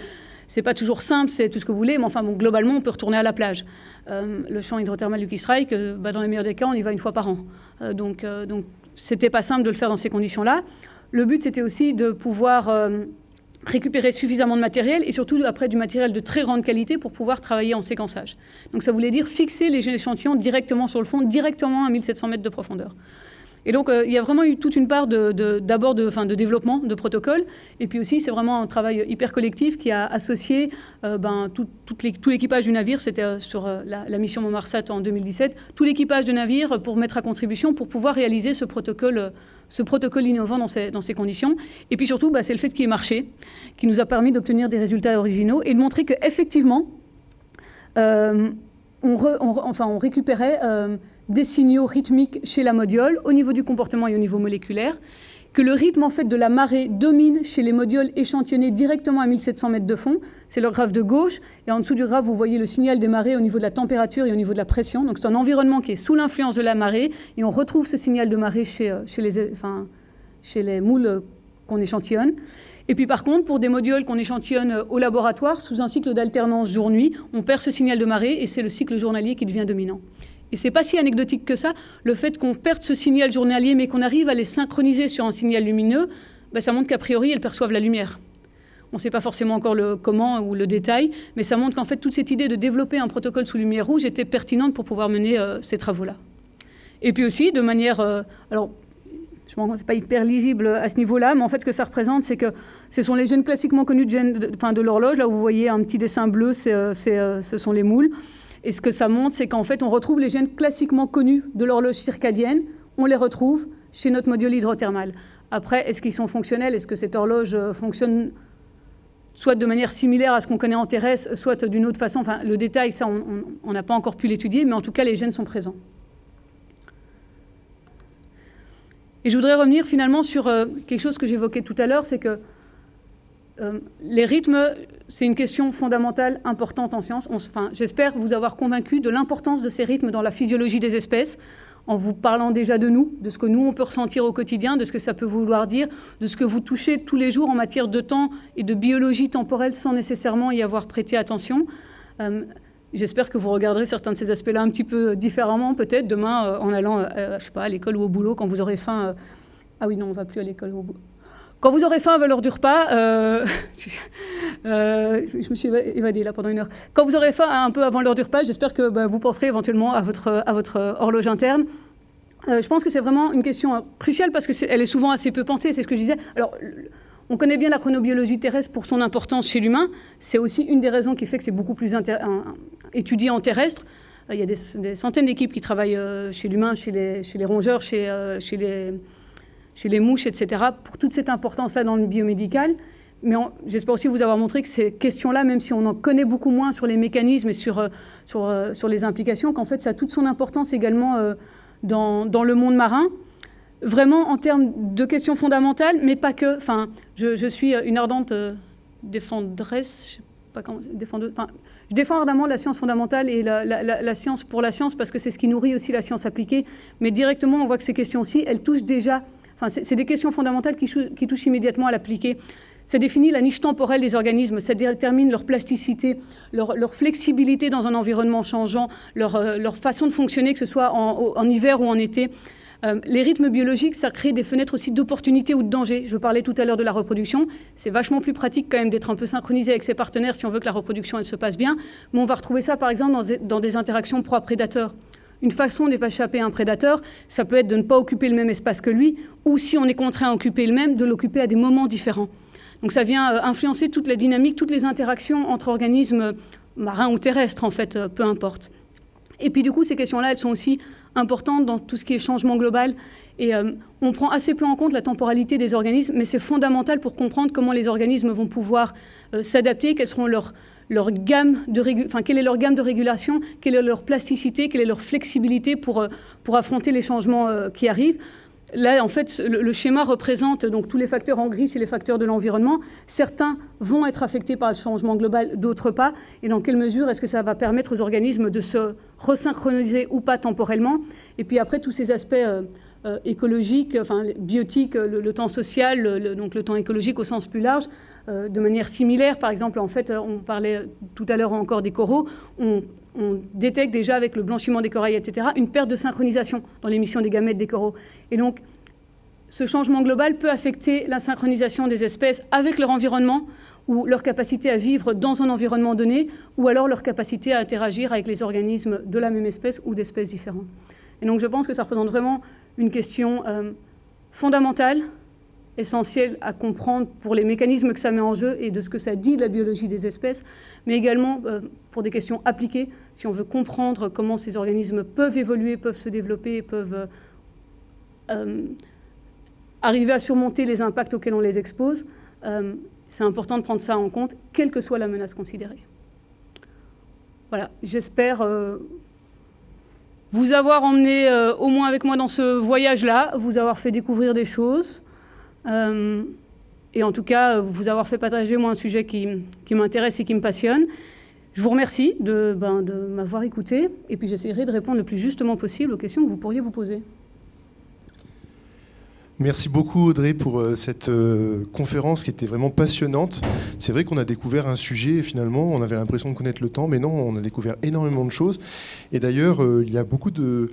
c'est pas toujours simple, c'est tout ce que vous voulez, mais enfin, bon, globalement, on peut retourner à la plage. Euh, le champ hydrothermal du Strike, euh, bah, dans les meilleurs des cas, on y va une fois par an. Euh, donc, donc, c'était pas simple de le faire dans ces conditions-là. Le but, c'était aussi de pouvoir récupérer suffisamment de matériel et surtout après du matériel de très grande qualité pour pouvoir travailler en séquençage. Donc ça voulait dire fixer les échantillons directement sur le fond, directement à 1700 mètres de profondeur. Et donc, euh, il y a vraiment eu toute une part d'abord de, de, développement de protocoles. Et puis aussi, c'est vraiment un travail hyper collectif qui a associé euh, ben, tout, l'équipage du navire. C'était euh, sur la, mission Montmarsat en 2017. Tout l'équipage de navire pour mettre à contribution pour pouvoir réaliser ce protocole, ce protocole innovant dans ces, conditions. Et puis surtout, bah, c'est le fait qu'il ait marché qui nous a permis d'obtenir des résultats originaux et de montrer qu'effectivement, enfin, on récupérait des signaux rythmiques chez la modiole, au niveau du comportement et au niveau moléculaire, que le rythme en fait de la marée domine chez les modioles échantillonnés directement à 1700 mètres de fond. C'est le graphe de gauche. Et en dessous du graphe, vous voyez le signal des marées au niveau de la température et au niveau de la pression. Donc c'est un environnement qui est sous l'influence de la marée. Et on retrouve ce signal de marée chez, euh, les, chez les moules qu'on échantillonne. Et puis par contre, pour des modioles qu'on échantillonne euh, au laboratoire, sous un cycle d'alternance jour-nuit, on perd ce signal de marée et c'est le cycle journalier qui devient dominant. Et c'est pas si anecdotique que ça, le fait qu'on perde ce signal journalier, mais qu'on arrive à les synchroniser sur un signal lumineux, ben, ça montre qu'a priori, elles perçoivent la lumière. On ne sait pas forcément encore le comment ou le détail, mais ça montre qu'en fait, toute cette idée de développer un protocole sous lumière rouge était pertinente pour pouvoir mener euh, ces travaux-là. Et puis aussi, de manière... Euh, alors, je que ce pas hyper lisible à ce niveau-là, mais en fait, ce que ça représente, c'est que ce sont les gènes classiquement connus de, l'horloge. Là, vous voyez un petit dessin bleu, euh, ce sont les moules. Et ce que ça montre, c'est qu'en fait, on retrouve les gènes classiquement connus de l'horloge circadienne, on les retrouve chez notre module hydrothermal. Après, est-ce qu'ils sont fonctionnels? Est-ce que cette horloge euh, fonctionne soit de manière similaire à ce qu'on connaît en terrestre, soit d'une autre façon? Enfin, le détail, ça, on n'a pas encore pu l'étudier, mais en tout cas, les gènes sont présents. Et je voudrais revenir finalement sur euh, quelque chose que j'évoquais tout à l'heure, c'est que euh, les rythmes, c'est une question fondamentale, importante en science. enfin, J'espère vous avoir convaincu de l'importance de ces rythmes dans la physiologie des espèces, en vous parlant déjà de nous, de ce que nous, on peut ressentir au quotidien, de ce que ça peut vouloir dire, de ce que vous touchez tous les jours en matière de temps et de biologie temporelle sans nécessairement y avoir prêté attention. Euh, j'espère que vous regarderez certains de ces aspects-là un petit peu différemment, peut-être demain, euh, en allant, je sais pas, à l'école ou au boulot, quand vous aurez faim. ah oui, non, on ne va plus à l'école ou au boulot. Quand vous aurez faim à l'heure du euh, euh, je me suis évadée là pendant une heure. Quand vous aurez faim un peu avant l'heure du repas, j'espère que bah, vous penserez éventuellement à votre, à votre horloge interne. Euh, je pense que c'est vraiment une question cruciale parce qu'elle est, est souvent assez peu pensée, c'est ce que je disais. Alors, on connaît bien la chronobiologie terrestre pour son importance chez l'humain. C'est aussi une des raisons qui fait que c'est beaucoup plus étudié en terrestre. Il y a des, centaines d'équipes qui travaillent chez l'humain, chez les, chez les, rongeurs, chez les chez les mouches, etc., pour toute cette importance-là dans le biomédical. Mais j'espère aussi vous avoir montré que ces questions-là, même si on en connaît beaucoup moins sur les mécanismes et sur, euh, euh, sur les implications, qu'en fait, ça a toute son importance également euh, dans, dans, le monde marin, vraiment en termes de questions fondamentales, mais pas que. Enfin, je, suis une ardente défendresse, je pas comment, enfin, je défends ardemment la science fondamentale et la, science pour la science parce que c'est ce qui nourrit aussi la science appliquée. Mais directement, on voit que ces questions-ci, elles touchent déjà c'est des questions fondamentales qui, touchent immédiatement à l'appliquer. Ça définit la niche temporelle des organismes, ça détermine leur plasticité, leur, flexibilité dans un environnement changeant, euh, leur, façon de fonctionner, que ce soit en, hiver ou en été. Euh, les rythmes biologiques, ça crée des fenêtres aussi d'opportunité ou de danger. Je parlais tout à l'heure de la reproduction. C'est vachement plus pratique quand même d'être un peu synchronisé avec ses partenaires si on veut que la reproduction elle se passe bien. Mais on va retrouver ça par exemple dans des interactions proie-prédateur. Une façon d'échapper à un prédateur, ça peut être de ne pas occuper le même espace que lui, ou si on est contraint à occuper le même, de l'occuper à des moments différents. Donc ça vient euh, influencer toute la dynamique, toutes les interactions entre organismes marins ou terrestres, en fait, euh, peu importe. Et puis du coup, ces questions-là, elles sont aussi importantes dans tout ce qui est changement global. Et euh, on prend assez peu en compte la temporalité des organismes, mais c'est fondamental pour comprendre comment les organismes vont pouvoir s'adapter, quels seront leurs quelle est leur gamme de régulation, quelle est leur plasticité, quelle est leur flexibilité pour, euh, pour affronter les changements euh, qui arrivent. Là, en fait, le, schéma représente donc tous les facteurs en gris, c'est les facteurs de l'environnement. Certains vont être affectés par le changement global, d'autres pas. Et dans quelle mesure est-ce que ça va permettre aux organismes de se resynchroniser ou pas temporellement? Et puis après, tous ces aspects euh, euh, écologiques, enfin biotiques, le, temps social, donc le temps écologique au sens plus large, euh, de manière similaire. Par exemple, en fait, on parlait tout à l'heure encore des coraux. On, on détecte déjà avec le blanchiment des corails, etc., une perte de synchronisation dans l'émission des gamètes des coraux. Et donc, ce changement global peut affecter la synchronisation des espèces avec leur environnement ou leur capacité à vivre dans un environnement donné, ou alors leur capacité à interagir avec les organismes de la même espèce ou d'espèces différentes. Et donc je pense que ça représente vraiment une question euh, fondamentale essentiel à comprendre pour les mécanismes que ça met en jeu et de ce que ça dit de la biologie des espèces, mais également euh, pour des questions appliquées, si on veut comprendre comment ces organismes peuvent évoluer, peuvent se développer, peuvent euh, arriver à surmonter les impacts auxquels on les expose. c'est important de prendre ça en compte, quelle que soit la menace considérée. Voilà, j'espère vous avoir emmené au moins avec moi dans ce voyage-là, vous avoir fait découvrir des choses, euh, et en tout cas, vous avoir fait partager un sujet qui, m'intéresse et qui me passionne. Je vous remercie ben, de m'avoir écouté et puis j'essaierai de répondre le plus justement possible aux questions que vous pourriez vous poser. Merci beaucoup Audrey pour euh, cette euh, conférence qui était vraiment passionnante. C'est vrai qu'on a découvert un sujet et finalement on avait l'impression de connaître le temps, mais non, on a découvert énormément de choses. Et d'ailleurs, euh, il y a beaucoup de,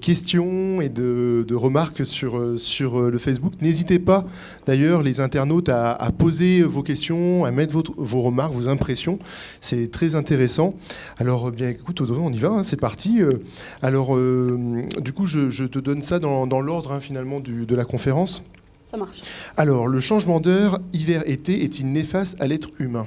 questions et de, remarques sur, sur le Facebook. N'hésitez pas d'ailleurs les internautes à, poser vos questions, à mettre vos remarques, vos impressions. C'est très intéressant. Alors bien écoute Audrey, on y va, hein, c'est parti. Alors du coup, je, te donne ça dans, l'ordre hein, finalement de la conférence ça marche. Alors, le changement d'heure hiver-été est-il néfaste à l'être humain?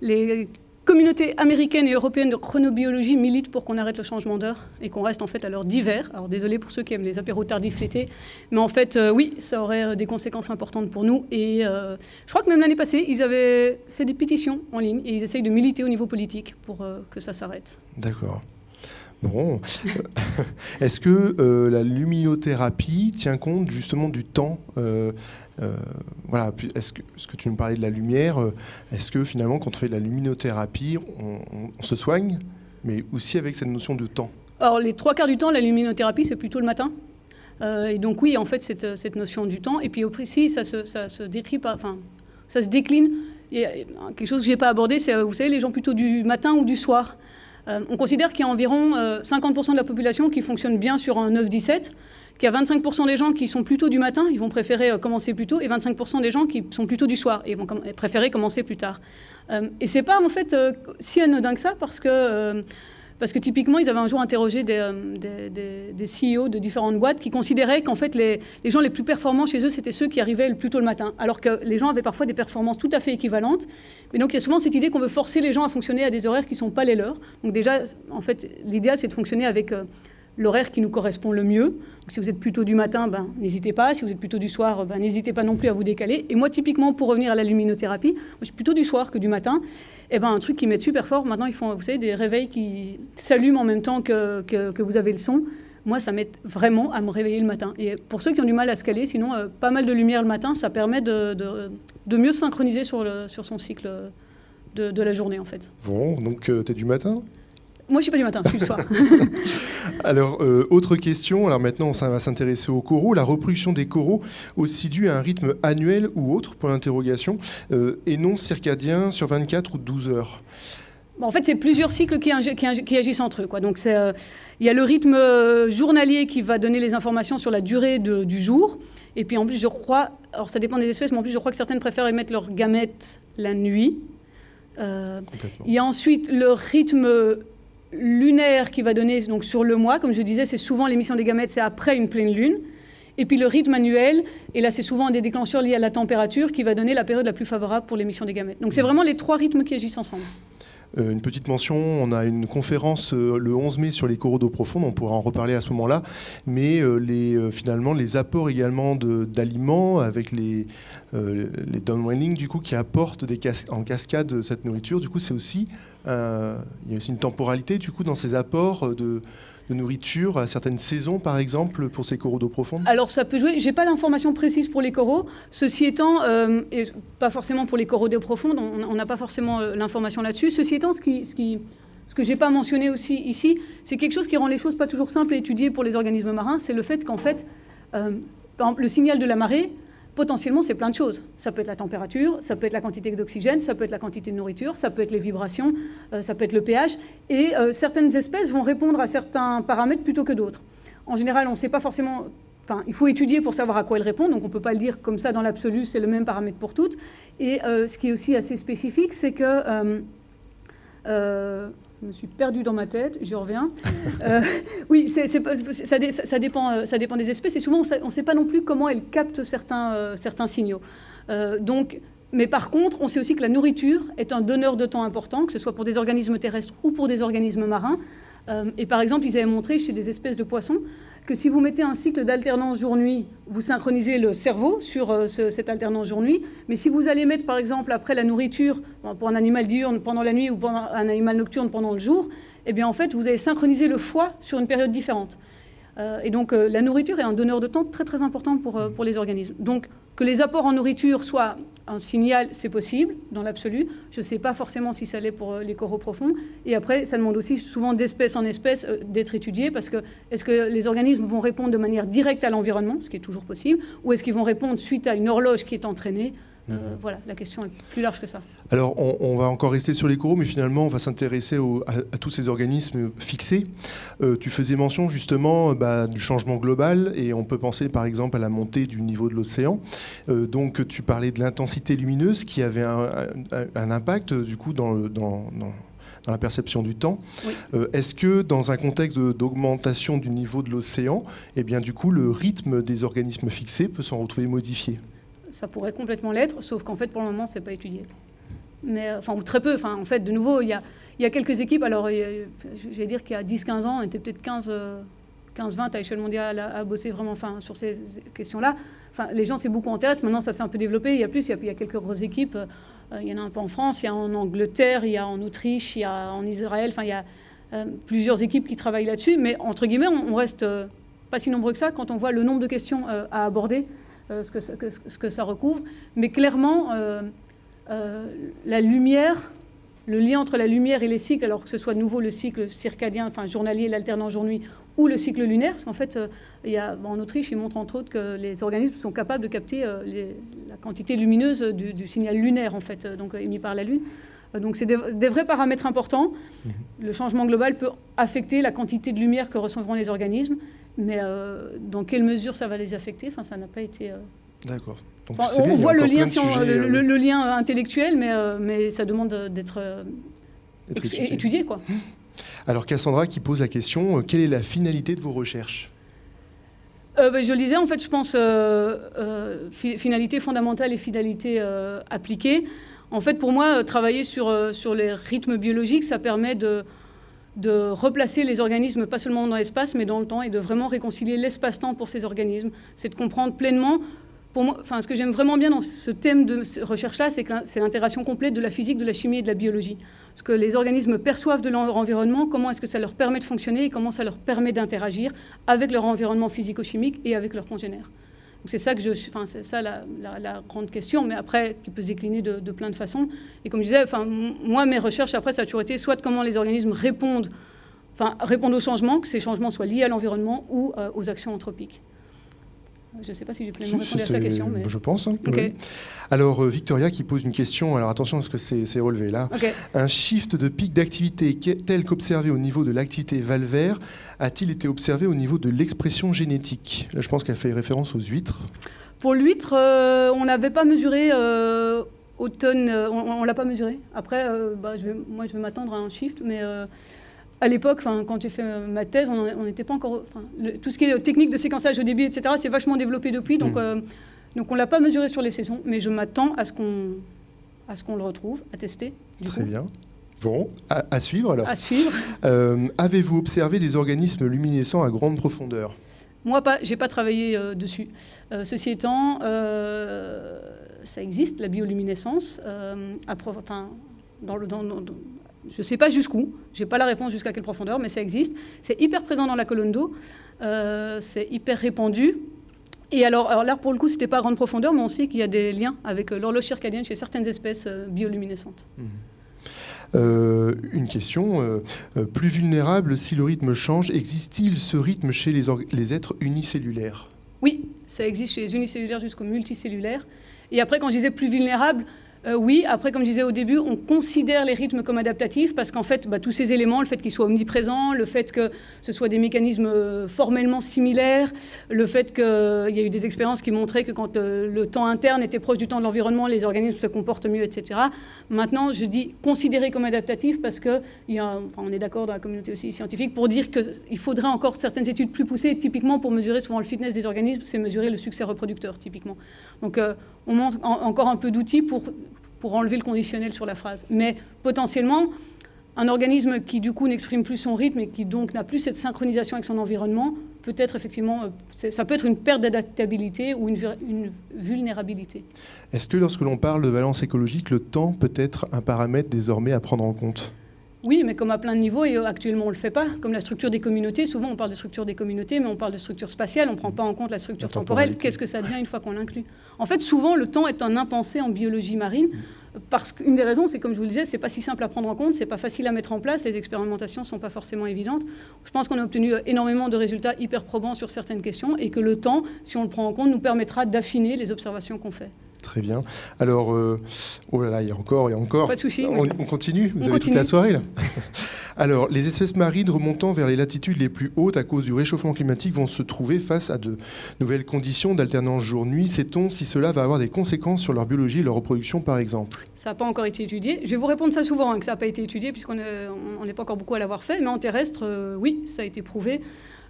Les communautés américaines et européennes de chronobiologie militent pour qu'on arrête le changement d'heure et qu'on reste en fait à l'heure d'hiver. Alors désolé pour ceux qui aiment les apéros tardifs l'été, mais en fait euh, oui, ça aurait euh, des conséquences importantes pour nous. Et euh, je crois que même l'année passée, ils avaient fait des pétitions en ligne et ils essayent de militer au niveau politique pour que ça s'arrête. D'accord. Bon. Est-ce que euh, la luminothérapie tient compte justement du temps euh, euh, voilà, est-ce que, que, tu me parlais de la lumière Est-ce que finalement, quand on fait de la luminothérapie, on, se soigne, mais aussi avec cette notion de temps? Alors, les trois quarts du temps, la luminothérapie, c'est plutôt le matin. et donc, oui, en fait, cette, cette, notion du temps. Et puis, au précis, ça se, ça se décline. Et quelque chose que je n'ai pas abordé, c'est, vous savez, les gens plutôt du matin ou du soir. Euh, on considère qu'il y a environ 50% euh, de la population qui fonctionne bien sur un 9-17, qu'il y a 25% des gens qui sont plutôt du matin, ils vont préférer euh, commencer plus tôt, et 25% des gens qui sont plutôt du soir, et vont préférer commencer plus tard. et c'est pas en fait si anodin que ça, parce que parce que typiquement, ils avaient un jour interrogé des, euh, des, CEO de différentes boîtes qui considéraient qu'en fait, les, gens les plus performants chez eux, c'était ceux qui arrivaient le plus tôt le matin. Alors que les gens avaient parfois des performances tout à fait équivalentes. Mais donc, il y a souvent cette idée qu'on veut forcer les gens à fonctionner à des horaires qui ne sont pas les leurs. Donc déjà, en fait, l'idéal, c'est de fonctionner avec... Euh, l'horaire qui nous correspond le mieux. si vous êtes plutôt du matin, ben, n'hésitez pas. Si vous êtes plutôt du soir, ben, n'hésitez pas non plus à vous décaler. Et moi, typiquement, pour revenir à la luminothérapie, moi, je suis plutôt du soir que du matin. Eh ben, un truc qui m'aide super fort, maintenant, ils font vous savez, des réveils qui s'allument en même temps que, que, vous avez le son. Moi, ça m'aide vraiment à me réveiller le matin. Et pour ceux qui ont du mal à se caler, sinon, euh, pas mal de lumière le matin, ça permet de, de, de mieux synchroniser sur, le, sur son cycle de, de, la journée, en fait. Bon, donc euh, tu es du matin? Moi, je suis pas du matin, je suis le soir. alors, euh, autre question. Alors maintenant, ça va s'intéresser aux coraux. La reproduction des coraux aussi due à un rythme annuel ou autre, pour l'interrogation, euh, et non circadien sur 24 ou 12 heures. en fait, c'est plusieurs cycles qui, agissent entre eux. Quoi. Donc, euh, il y a le rythme journalier qui va donner les informations sur la durée du jour. Et puis, en plus, je crois, alors ça dépend des espèces, mais en plus, je crois que certaines préfèrent émettre leurs gamètes la nuit. il y a ensuite le rythme lunaire qui va donner donc sur le mois. Comme je disais, c'est souvent l'émission des gamètes, c'est après une pleine lune. Et puis le rythme annuel, et là c'est souvent des déclencheurs liés à la température qui va donner la période la plus favorable pour l'émission des gamètes. Donc c'est vraiment les trois rythmes qui agissent ensemble. Euh, une petite mention, on a une conférence euh, le 11 mai sur les coraux d'eau profonde, on pourra en reparler à ce moment-là, mais euh, les, finalement les apports également d'aliments avec les, les downwelling du coup qui apportent des en cascade cette nourriture, du coup c'est aussi, il y a aussi une temporalité du coup dans ces apports de, de nourriture à certaines saisons, par exemple, pour ces coraux d'eau profonde? Alors ça peut jouer. J'ai pas l'information précise pour les coraux. Ceci étant, euh, et pas forcément pour les coraux d'eau profonde, on n'a pas forcément euh, l'information là-dessus. Ceci étant, ce que je n'ai pas mentionné aussi ici, c'est quelque chose qui rend les choses pas toujours simples à étudier pour les organismes marins, c'est le fait qu'en fait, par exemple, le signal de la marée, potentiellement, c'est plein de choses. Ça peut être la température, ça peut être la quantité d'oxygène, ça peut être la quantité de nourriture, ça peut être les vibrations, euh, ça peut être le pH. Et euh, certaines espèces vont répondre à certains paramètres plutôt que d'autres. En général, on ne sait pas forcément... Enfin, il faut étudier pour savoir à quoi elles répondent, donc on ne peut pas le dire comme ça dans l'absolu, c'est le même paramètre pour toutes. Et euh, ce qui est aussi assez spécifique, c'est que je me suis perdue dans ma tête, je reviens. Euh, oui, ça, dépend, euh, ça dépend des espèces et souvent on ne sait pas non plus comment elles captent certains, euh, signaux. donc, mais par contre, on sait aussi que la nourriture est un donneur de temps important, que ce soit pour des organismes terrestres ou pour des organismes marins. et par exemple, ils avaient montré chez des espèces de poissons que si vous mettez un cycle d'alternance jour-nuit, vous synchronisez le cerveau sur euh, cette alternance jour-nuit. Mais si vous allez mettre, par exemple, après la nourriture, pour un animal diurne pendant la nuit ou pour un animal nocturne pendant le jour, eh bien, en fait, vous allez synchroniser le foie sur une période différente. Euh, et donc, euh, la nourriture est un donneur de temps très, très important pour, pour les organismes. Donc, que les apports en nourriture soient un signal, c'est possible, dans l'absolu. Je ne sais pas forcément si ça l'est pour euh, les coraux profonds. Et après, ça demande aussi souvent d'espèce en espèce euh, d'être étudié, parce que est-ce que les organismes vont répondre de manière directe à l'environnement, ce qui est toujours possible, ou est-ce qu'ils vont répondre suite à une horloge qui est entraînée? Euh, mhm. voilà, la question est plus large que ça. Alors, on, va encore rester sur les coraux, mais finalement, on va s'intéresser à, tous ces organismes fixés. Euh, tu faisais mention justement bah, du changement global, et on peut penser par exemple à la montée du niveau de l'océan. Euh, donc, tu parlais de l'intensité lumineuse qui avait un, impact du coup dans, dans, la perception du temps. Est-ce que dans un contexte d'augmentation du niveau de l'océan, eh bien du coup le rythme des organismes fixés peut s'en retrouver modifié? Ça pourrait complètement l'être, sauf qu'en fait, pour le moment, c'est pas étudié. Mais, euh, enfin, ou très peu. Enfin, en fait, de nouveau, il y a, il y a quelques équipes. Alors, j'allais dire qu'il y a 10-15 ans, on était peut-être 15, 15-20 à l'échelle mondiale à, bosser vraiment enfin, sur ces questions-là. Enfin, les gens s'est beaucoup intéressés. Maintenant, ça s'est un peu développé. Il y a plus, il y a, quelques grosses équipes. Euh, il y en a un peu en France, il y a en Angleterre, il y a en Autriche, il y a en Israël. Enfin, il y a euh, plusieurs équipes qui travaillent là-dessus. Mais entre guillemets, on, on reste pas si nombreux que ça quand on voit le nombre de questions à aborder. Euh, ce, que ça, ce, que ça, recouvre. Mais clairement, euh, euh, la lumière, le lien entre la lumière et les cycles, alors que ce soit nouveau le cycle circadien, enfin journalier, l'alternance jour-nuit, ou le cycle lunaire, parce qu'en fait, il y a, en Autriche, ils montrent entre autres que les organismes sont capables de capter la quantité lumineuse du, signal lunaire, en fait, donc émis par la Lune. Donc c'est des, des, vrais paramètres importants. Mmh. Le changement global peut affecter la quantité de lumière que recevront les organismes. Mais euh, dans quelle mesure ça va les affecter? Enfin, Ça n'a pas été. Euh, D'accord. on voit le lien, euh, le, lien, intellectuel, mais, mais ça demande d'être étudié. quoi. Alors Cassandra qui pose la question, quelle est la finalité de vos recherches? Bah, je le disais, en fait, je pense finalité fondamentale et finalité appliquée. En fait, pour moi, travailler sur, sur les rythmes biologiques, ça permet de, de replacer les organismes, pas seulement dans l'espace, mais dans le temps, et de vraiment réconcilier l'espace-temps pour ces organismes. C'est de comprendre pleinement, enfin, ce que j'aime vraiment bien dans ce thème de recherche-là, c'est que c'est l'intégration complète de la physique, de la chimie et de la biologie. Ce que les organismes perçoivent de leur environnement, comment est-ce que ça leur permet de fonctionner et comment ça leur permet d'interagir avec leur environnement physico-chimique et avec leurs congénères. C'est ça que je, enfin, c'est ça la, grande question, mais après, qui peut se décliner de, plein de façons. Et comme je disais, enfin, moi, mes recherches, après, ça a toujours été soit de comment les organismes répondent, enfin, répondent aux changements, que ces changements soient liés à l'environnement ou euh, aux actions anthropiques. Je ne sais pas si j'ai pleinement répondu à sa question. Mais... Je pense. Hein, alors, euh, Victoria qui pose une question. Alors, attention à ce que c'est relevé là. Un shift de pic d'activité tel qu'observé au niveau de l'activité valvaire a-t-il été observé au niveau de l'expression génétique? Là, je pense qu'elle fait référence aux huîtres. Pour l'huître, euh, on n'avait pas mesuré euh, automne. on ne l'a pas mesuré. Après, bah, je vais, moi, je vais m'attendre à un shift, mais à l'époque, quand j'ai fait ma thèse, on n'était pas encore. tout ce qui est technique de séquençage au début, etc., c'est vachement développé depuis. Donc, mm. euh, donc on ne l'a pas mesuré sur les saisons, mais je m'attends à ce qu'on à ce qu'on le retrouve, à tester. Très bien. Bon, à, suivre alors. À suivre. Euh, avez-vous observé des organismes luminescents à grande profondeur? Moi, pas. J'ai pas travaillé euh, dessus. ceci étant, ça existe, la bioluminescence, à, enfin, dans le, dans, je ne sais pas jusqu'où, je n'ai pas la réponse jusqu'à quelle profondeur, mais ça existe. C'est hyper présent dans la colonne d'eau, euh, c'est hyper répandu. Et alors, alors là, pour le coup, ce n'était pas à grande profondeur, mais on sait qu'il y a des liens avec euh, l'horloge circadienne chez certaines espèces euh, bioluminescentes. Mmh. une question, plus vulnérable si le rythme change, existe-t-il ce rythme chez les, les êtres unicellulaires? Oui, ça existe chez les unicellulaires jusqu'aux multicellulaires. Et après, quand je disais plus vulnérable, euh, oui, après, comme je disais au début, on considère les rythmes comme adaptatifs parce qu'en fait, bah, tous ces éléments, le fait qu'ils soient omniprésents, le fait que ce soit des mécanismes euh, formellement similaires, le fait qu'il y a eu des expériences qui montraient que quand euh, le temps interne était proche du temps de l'environnement, les organismes se comportent mieux, etc. Maintenant, je dis considérer comme adaptatif parce que est d'accord dans la communauté aussi scientifique pour dire qu'il faudrait encore certaines études plus poussées. Typiquement, pour mesurer souvent le fitness des organismes, c'est mesurer le succès reproducteur, typiquement. Donc, on manque encore un peu d'outils pour pour enlever le conditionnel sur la phrase. Mais potentiellement, un organisme qui du coup n'exprime plus son rythme et qui donc n'a plus cette synchronisation avec son environnement, peut-être effectivement, euh, ça peut être une perte d'adaptabilité ou une, une vulnérabilité. Est-ce que lorsque l'on parle de valence écologique, le temps peut être un paramètre désormais à prendre en compte? Oui, mais comme à plein de niveaux, et euh, actuellement on ne le fait pas. Comme la structure des communautés, souvent on parle de structure des communautés, mais on parle de structure spatiale, on ne prend pas en compte la structure temporelle. Qu'est-ce que ça devient une fois qu'on l'inclut? En fait, souvent le temps est un impensé en biologie marine, parce qu'une des raisons, c'est comme je vous le disais, c'est pas si simple à prendre en compte, c'est pas facile à mettre en place, les expérimentations sont pas forcément évidentes. Je pense qu'on a obtenu euh, énormément de résultats hyper probants sur certaines questions, et que le temps, si on le prend en compte, nous permettra d'affiner les observations qu'on fait. Très bien. Alors, euh, oh là là, il y a encore, il y a encore. Pas de souci. On, continue Vous avez toute la soirée là Alors, les espèces marines remontant vers les latitudes les plus hautes à cause du réchauffement climatique vont se trouver face à de nouvelles conditions d'alternance jour-nuit. Sait-on si cela va avoir des conséquences sur leur biologie et leur reproduction, par exemple? Ça n'a pas encore été étudié. Je vais vous répondre ça souvent, hein, que ça n'a pas été étudié, puisqu'on n'est pas encore beaucoup à l'avoir fait. Mais en terrestre, euh, oui, ça a été prouvé.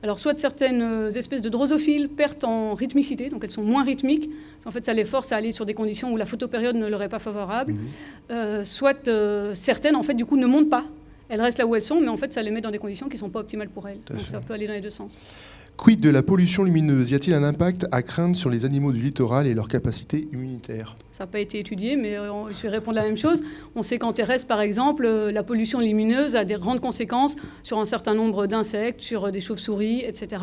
Alors, soit certaines euh, espèces de drosophiles perdent en rythmicité, donc elles sont moins rythmiques. En fait, ça les force à aller sur des conditions où la photopériode ne leur est pas favorable. Mhm. Euh, soit euh, certaines, en fait, du coup, ne montent pas. Elles restent là où elles sont, mais en fait, ça les met dans des conditions qui ne sont pas optimales pour elles. donc, ça peut aller dans les deux sens. Quid de la pollution lumineuse? Y a-t-il un impact à craindre sur les animaux du littoral et leur capacité immunitaire? Ça n'a pas été étudié, mais euh, je vais répondre la même chose. On sait qu'en terrestre, par exemple, euh, la pollution lumineuse a des grandes conséquences sur un certain nombre d'insectes, sur euh, des chauves-souris, etc.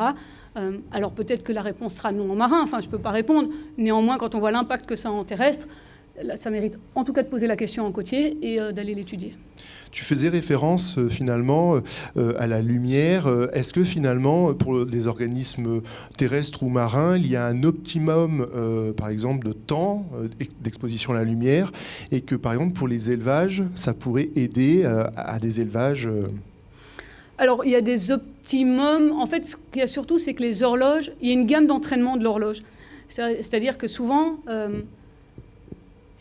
alors peut-être que la réponse sera non en marin, enfin je ne peux pas répondre. Néanmoins, quand on voit l'impact que ça a en terrestre, ça mérite en tout cas de poser la question en côtier et d'aller l'étudier. Tu faisais référence euh, finalement euh, à la lumière. Euh, est-ce que finalement, pour les organismes terrestres ou marins, il y a un optimum, par exemple, de temps d'exposition à la lumière et que, par exemple, pour les élevages, ça pourrait aider à des élevages alors, il y a des optimums. En fait, ce qu'il y a surtout, c'est que les horloges, il y a une gamme d'entraînement de l'horloge. C'est-à-dire que souvent,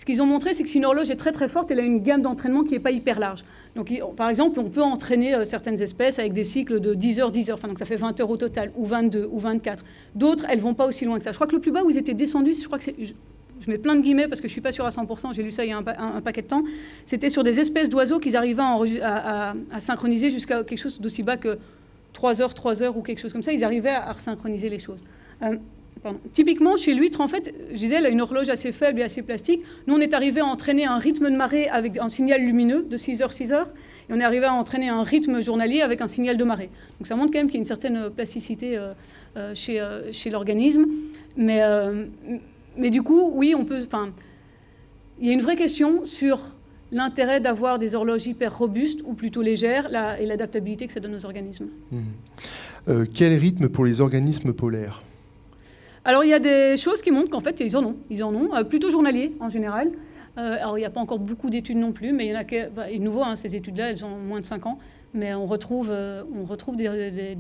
ce qu'ils ont montré, c'est que si une horloge est très très forte, elle a une gamme d'entraînement qui n'est pas hyper large. Donc, par exemple, on peut entraîner euh, certaines espèces avec des cycles de 10 heures, 10 heures, enfin, donc ça fait 20 heures au total, ou 22, ou 24. D'autres, elles vont pas aussi loin que ça. Je crois que le plus bas où ils étaient descendus, je crois que je, mets plein de guillemets parce que je suis pas sûr à 100%, j'ai lu ça il y a un, paquet de temps, c'était sur des espèces d'oiseaux qu'ils arrivaient à, synchroniser jusqu'à quelque chose d'aussi bas que 3 heures, 3 heures ou quelque chose comme ça, ils arrivaient à, synchroniser les choses. Euh, Typiquement, chez l'huître, en fait, elle a une horloge assez faible et assez plastique. Nous, on est arrivé à entraîner un rythme de marée avec un signal lumineux de 6 heures, 6 heures. Et on est arrivé à entraîner un rythme journalier avec un signal de marée. Donc ça montre quand même qu'il y a une certaine plasticité euh, euh, chez, euh, l'organisme. Mais, mais du coup, oui, on peut. Il y a une vraie question sur l'intérêt d'avoir des horloges hyper robustes ou plutôt légères et l'adaptabilité que ça donne aux organismes. Mmh. quel rythme pour les organismes polaires? Alors il y a des choses qui montrent qu'en fait ils en ont, ils en ont, euh, plutôt journaliers en général. Euh, alors il n'y a pas encore beaucoup d'études non plus, mais il y en a qui, bah, nouveau, hein, ces études-là, elles ont moins de 5 ans, mais on retrouve, euh, on retrouve des,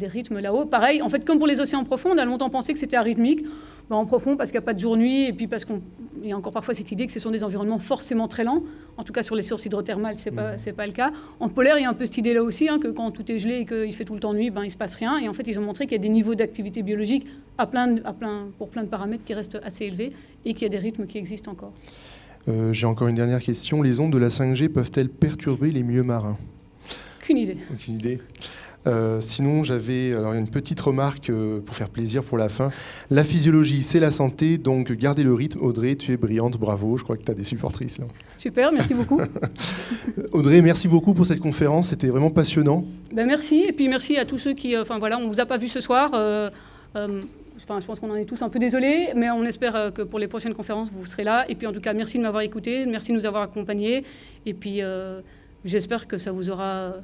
rythmes là-haut. Pareil, en fait, comme pour les océans profonds, on a longtemps pensé que c'était arythmique. Bah, en profond, parce qu'il n'y a pas de jour-nuit, et puis parce qu'il y a encore parfois cette idée que ce sont des environnements forcément très lents. En tout cas, sur les sources hydrothermales, ce n'est pas, mmh. pas le cas. En polaire, il y a un peu cette idée-là aussi, hein, que quand tout est gelé et qu'il fait tout le temps nuit, ben, il ne se passe rien. Et en fait, ils ont montré qu'il y a des niveaux d'activité biologique à plein, à plein, pour plein de paramètres qui restent assez élevés et qu'il y a des rythmes qui existent encore. Euh, j'ai encore une dernière question. Les ondes de la 5G peuvent-elles perturber les milieux marins? Aucune idée. Aucune idée. Euh, sinon, j'avais alors une petite remarque euh, pour faire plaisir pour la fin. La physiologie, c'est la santé, donc gardez le rythme. Audrey, tu es brillante, bravo. Je crois que tu as des supportrices là. Super, merci beaucoup. Audrey, merci beaucoup pour cette conférence. C'était vraiment passionnant. Ben merci, et puis merci à tous ceux qui. Enfin voilà, on vous a pas vu ce soir. Je pense qu'on en est tous un peu désolés, mais on espère que pour les prochaines conférences, vous serez là. Et puis en tout cas, merci de m'avoir écouté, merci de nous avoir accompagnés. Et puis j'espère que ça vous aura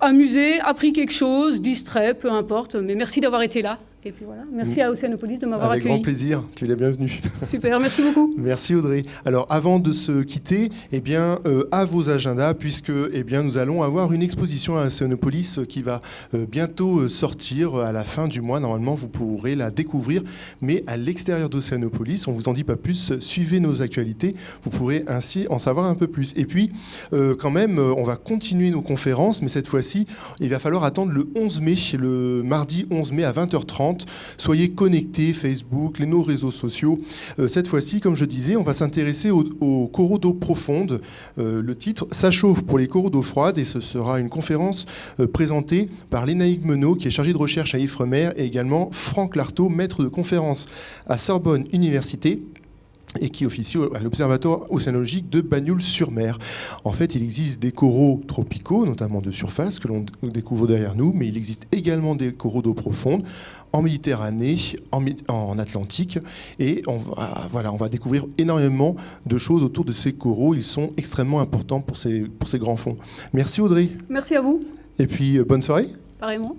amusé, appris quelque chose, distrait, peu importe. Mais merci d'avoir été là. Et puis voilà, merci à Océanopolis de m'avoir accueilli. Avec grand plaisir, tu es la bienvenue. Super, merci beaucoup. merci Audrey. Alors avant de se quitter, eh bien, euh, à vos agendas, puisque eh bien, nous allons avoir une exposition à Océanopolis qui va euh, bientôt euh, sortir à la fin du mois. Normalement, vous pourrez la découvrir, mais à l'extérieur d'Océanopolis, on vous en dit pas plus, suivez nos actualités, vous pourrez ainsi en savoir un peu plus. Et puis, quand même, on va continuer nos conférences, mais cette fois-ci, il va falloir attendre le 11 mai, le mardi 11 mai à 20h30 Soyez connectés, Facebook, les, nos réseaux sociaux. Euh, cette fois-ci, comme je disais, on va s'intéresser aux, coraux d'eau profonde. Euh, le titre, Ça chauffe pour les coraux d'eau froide, et ce sera une conférence euh, présentée par Lénaïque Menot, qui est chargée de recherche à Ifremer, et également Franck Lartaud, maître de conférence à Sorbonne Université et qui officie à l'Observatoire océanologique de Bagnoul-sur-Mer. En fait, il existe des coraux tropicaux, notamment de surface, que l'on découvre derrière nous, mais il existe également des coraux d'eau profonde en Méditerranée, en, Atlantique, et on va, voilà, on va découvrir énormément de choses autour de ces coraux. Ils sont extrêmement importants pour ces, pour ces grands fonds. Merci Audrey. Merci à vous. Et puis, euh, bonne soirée. Pareillement.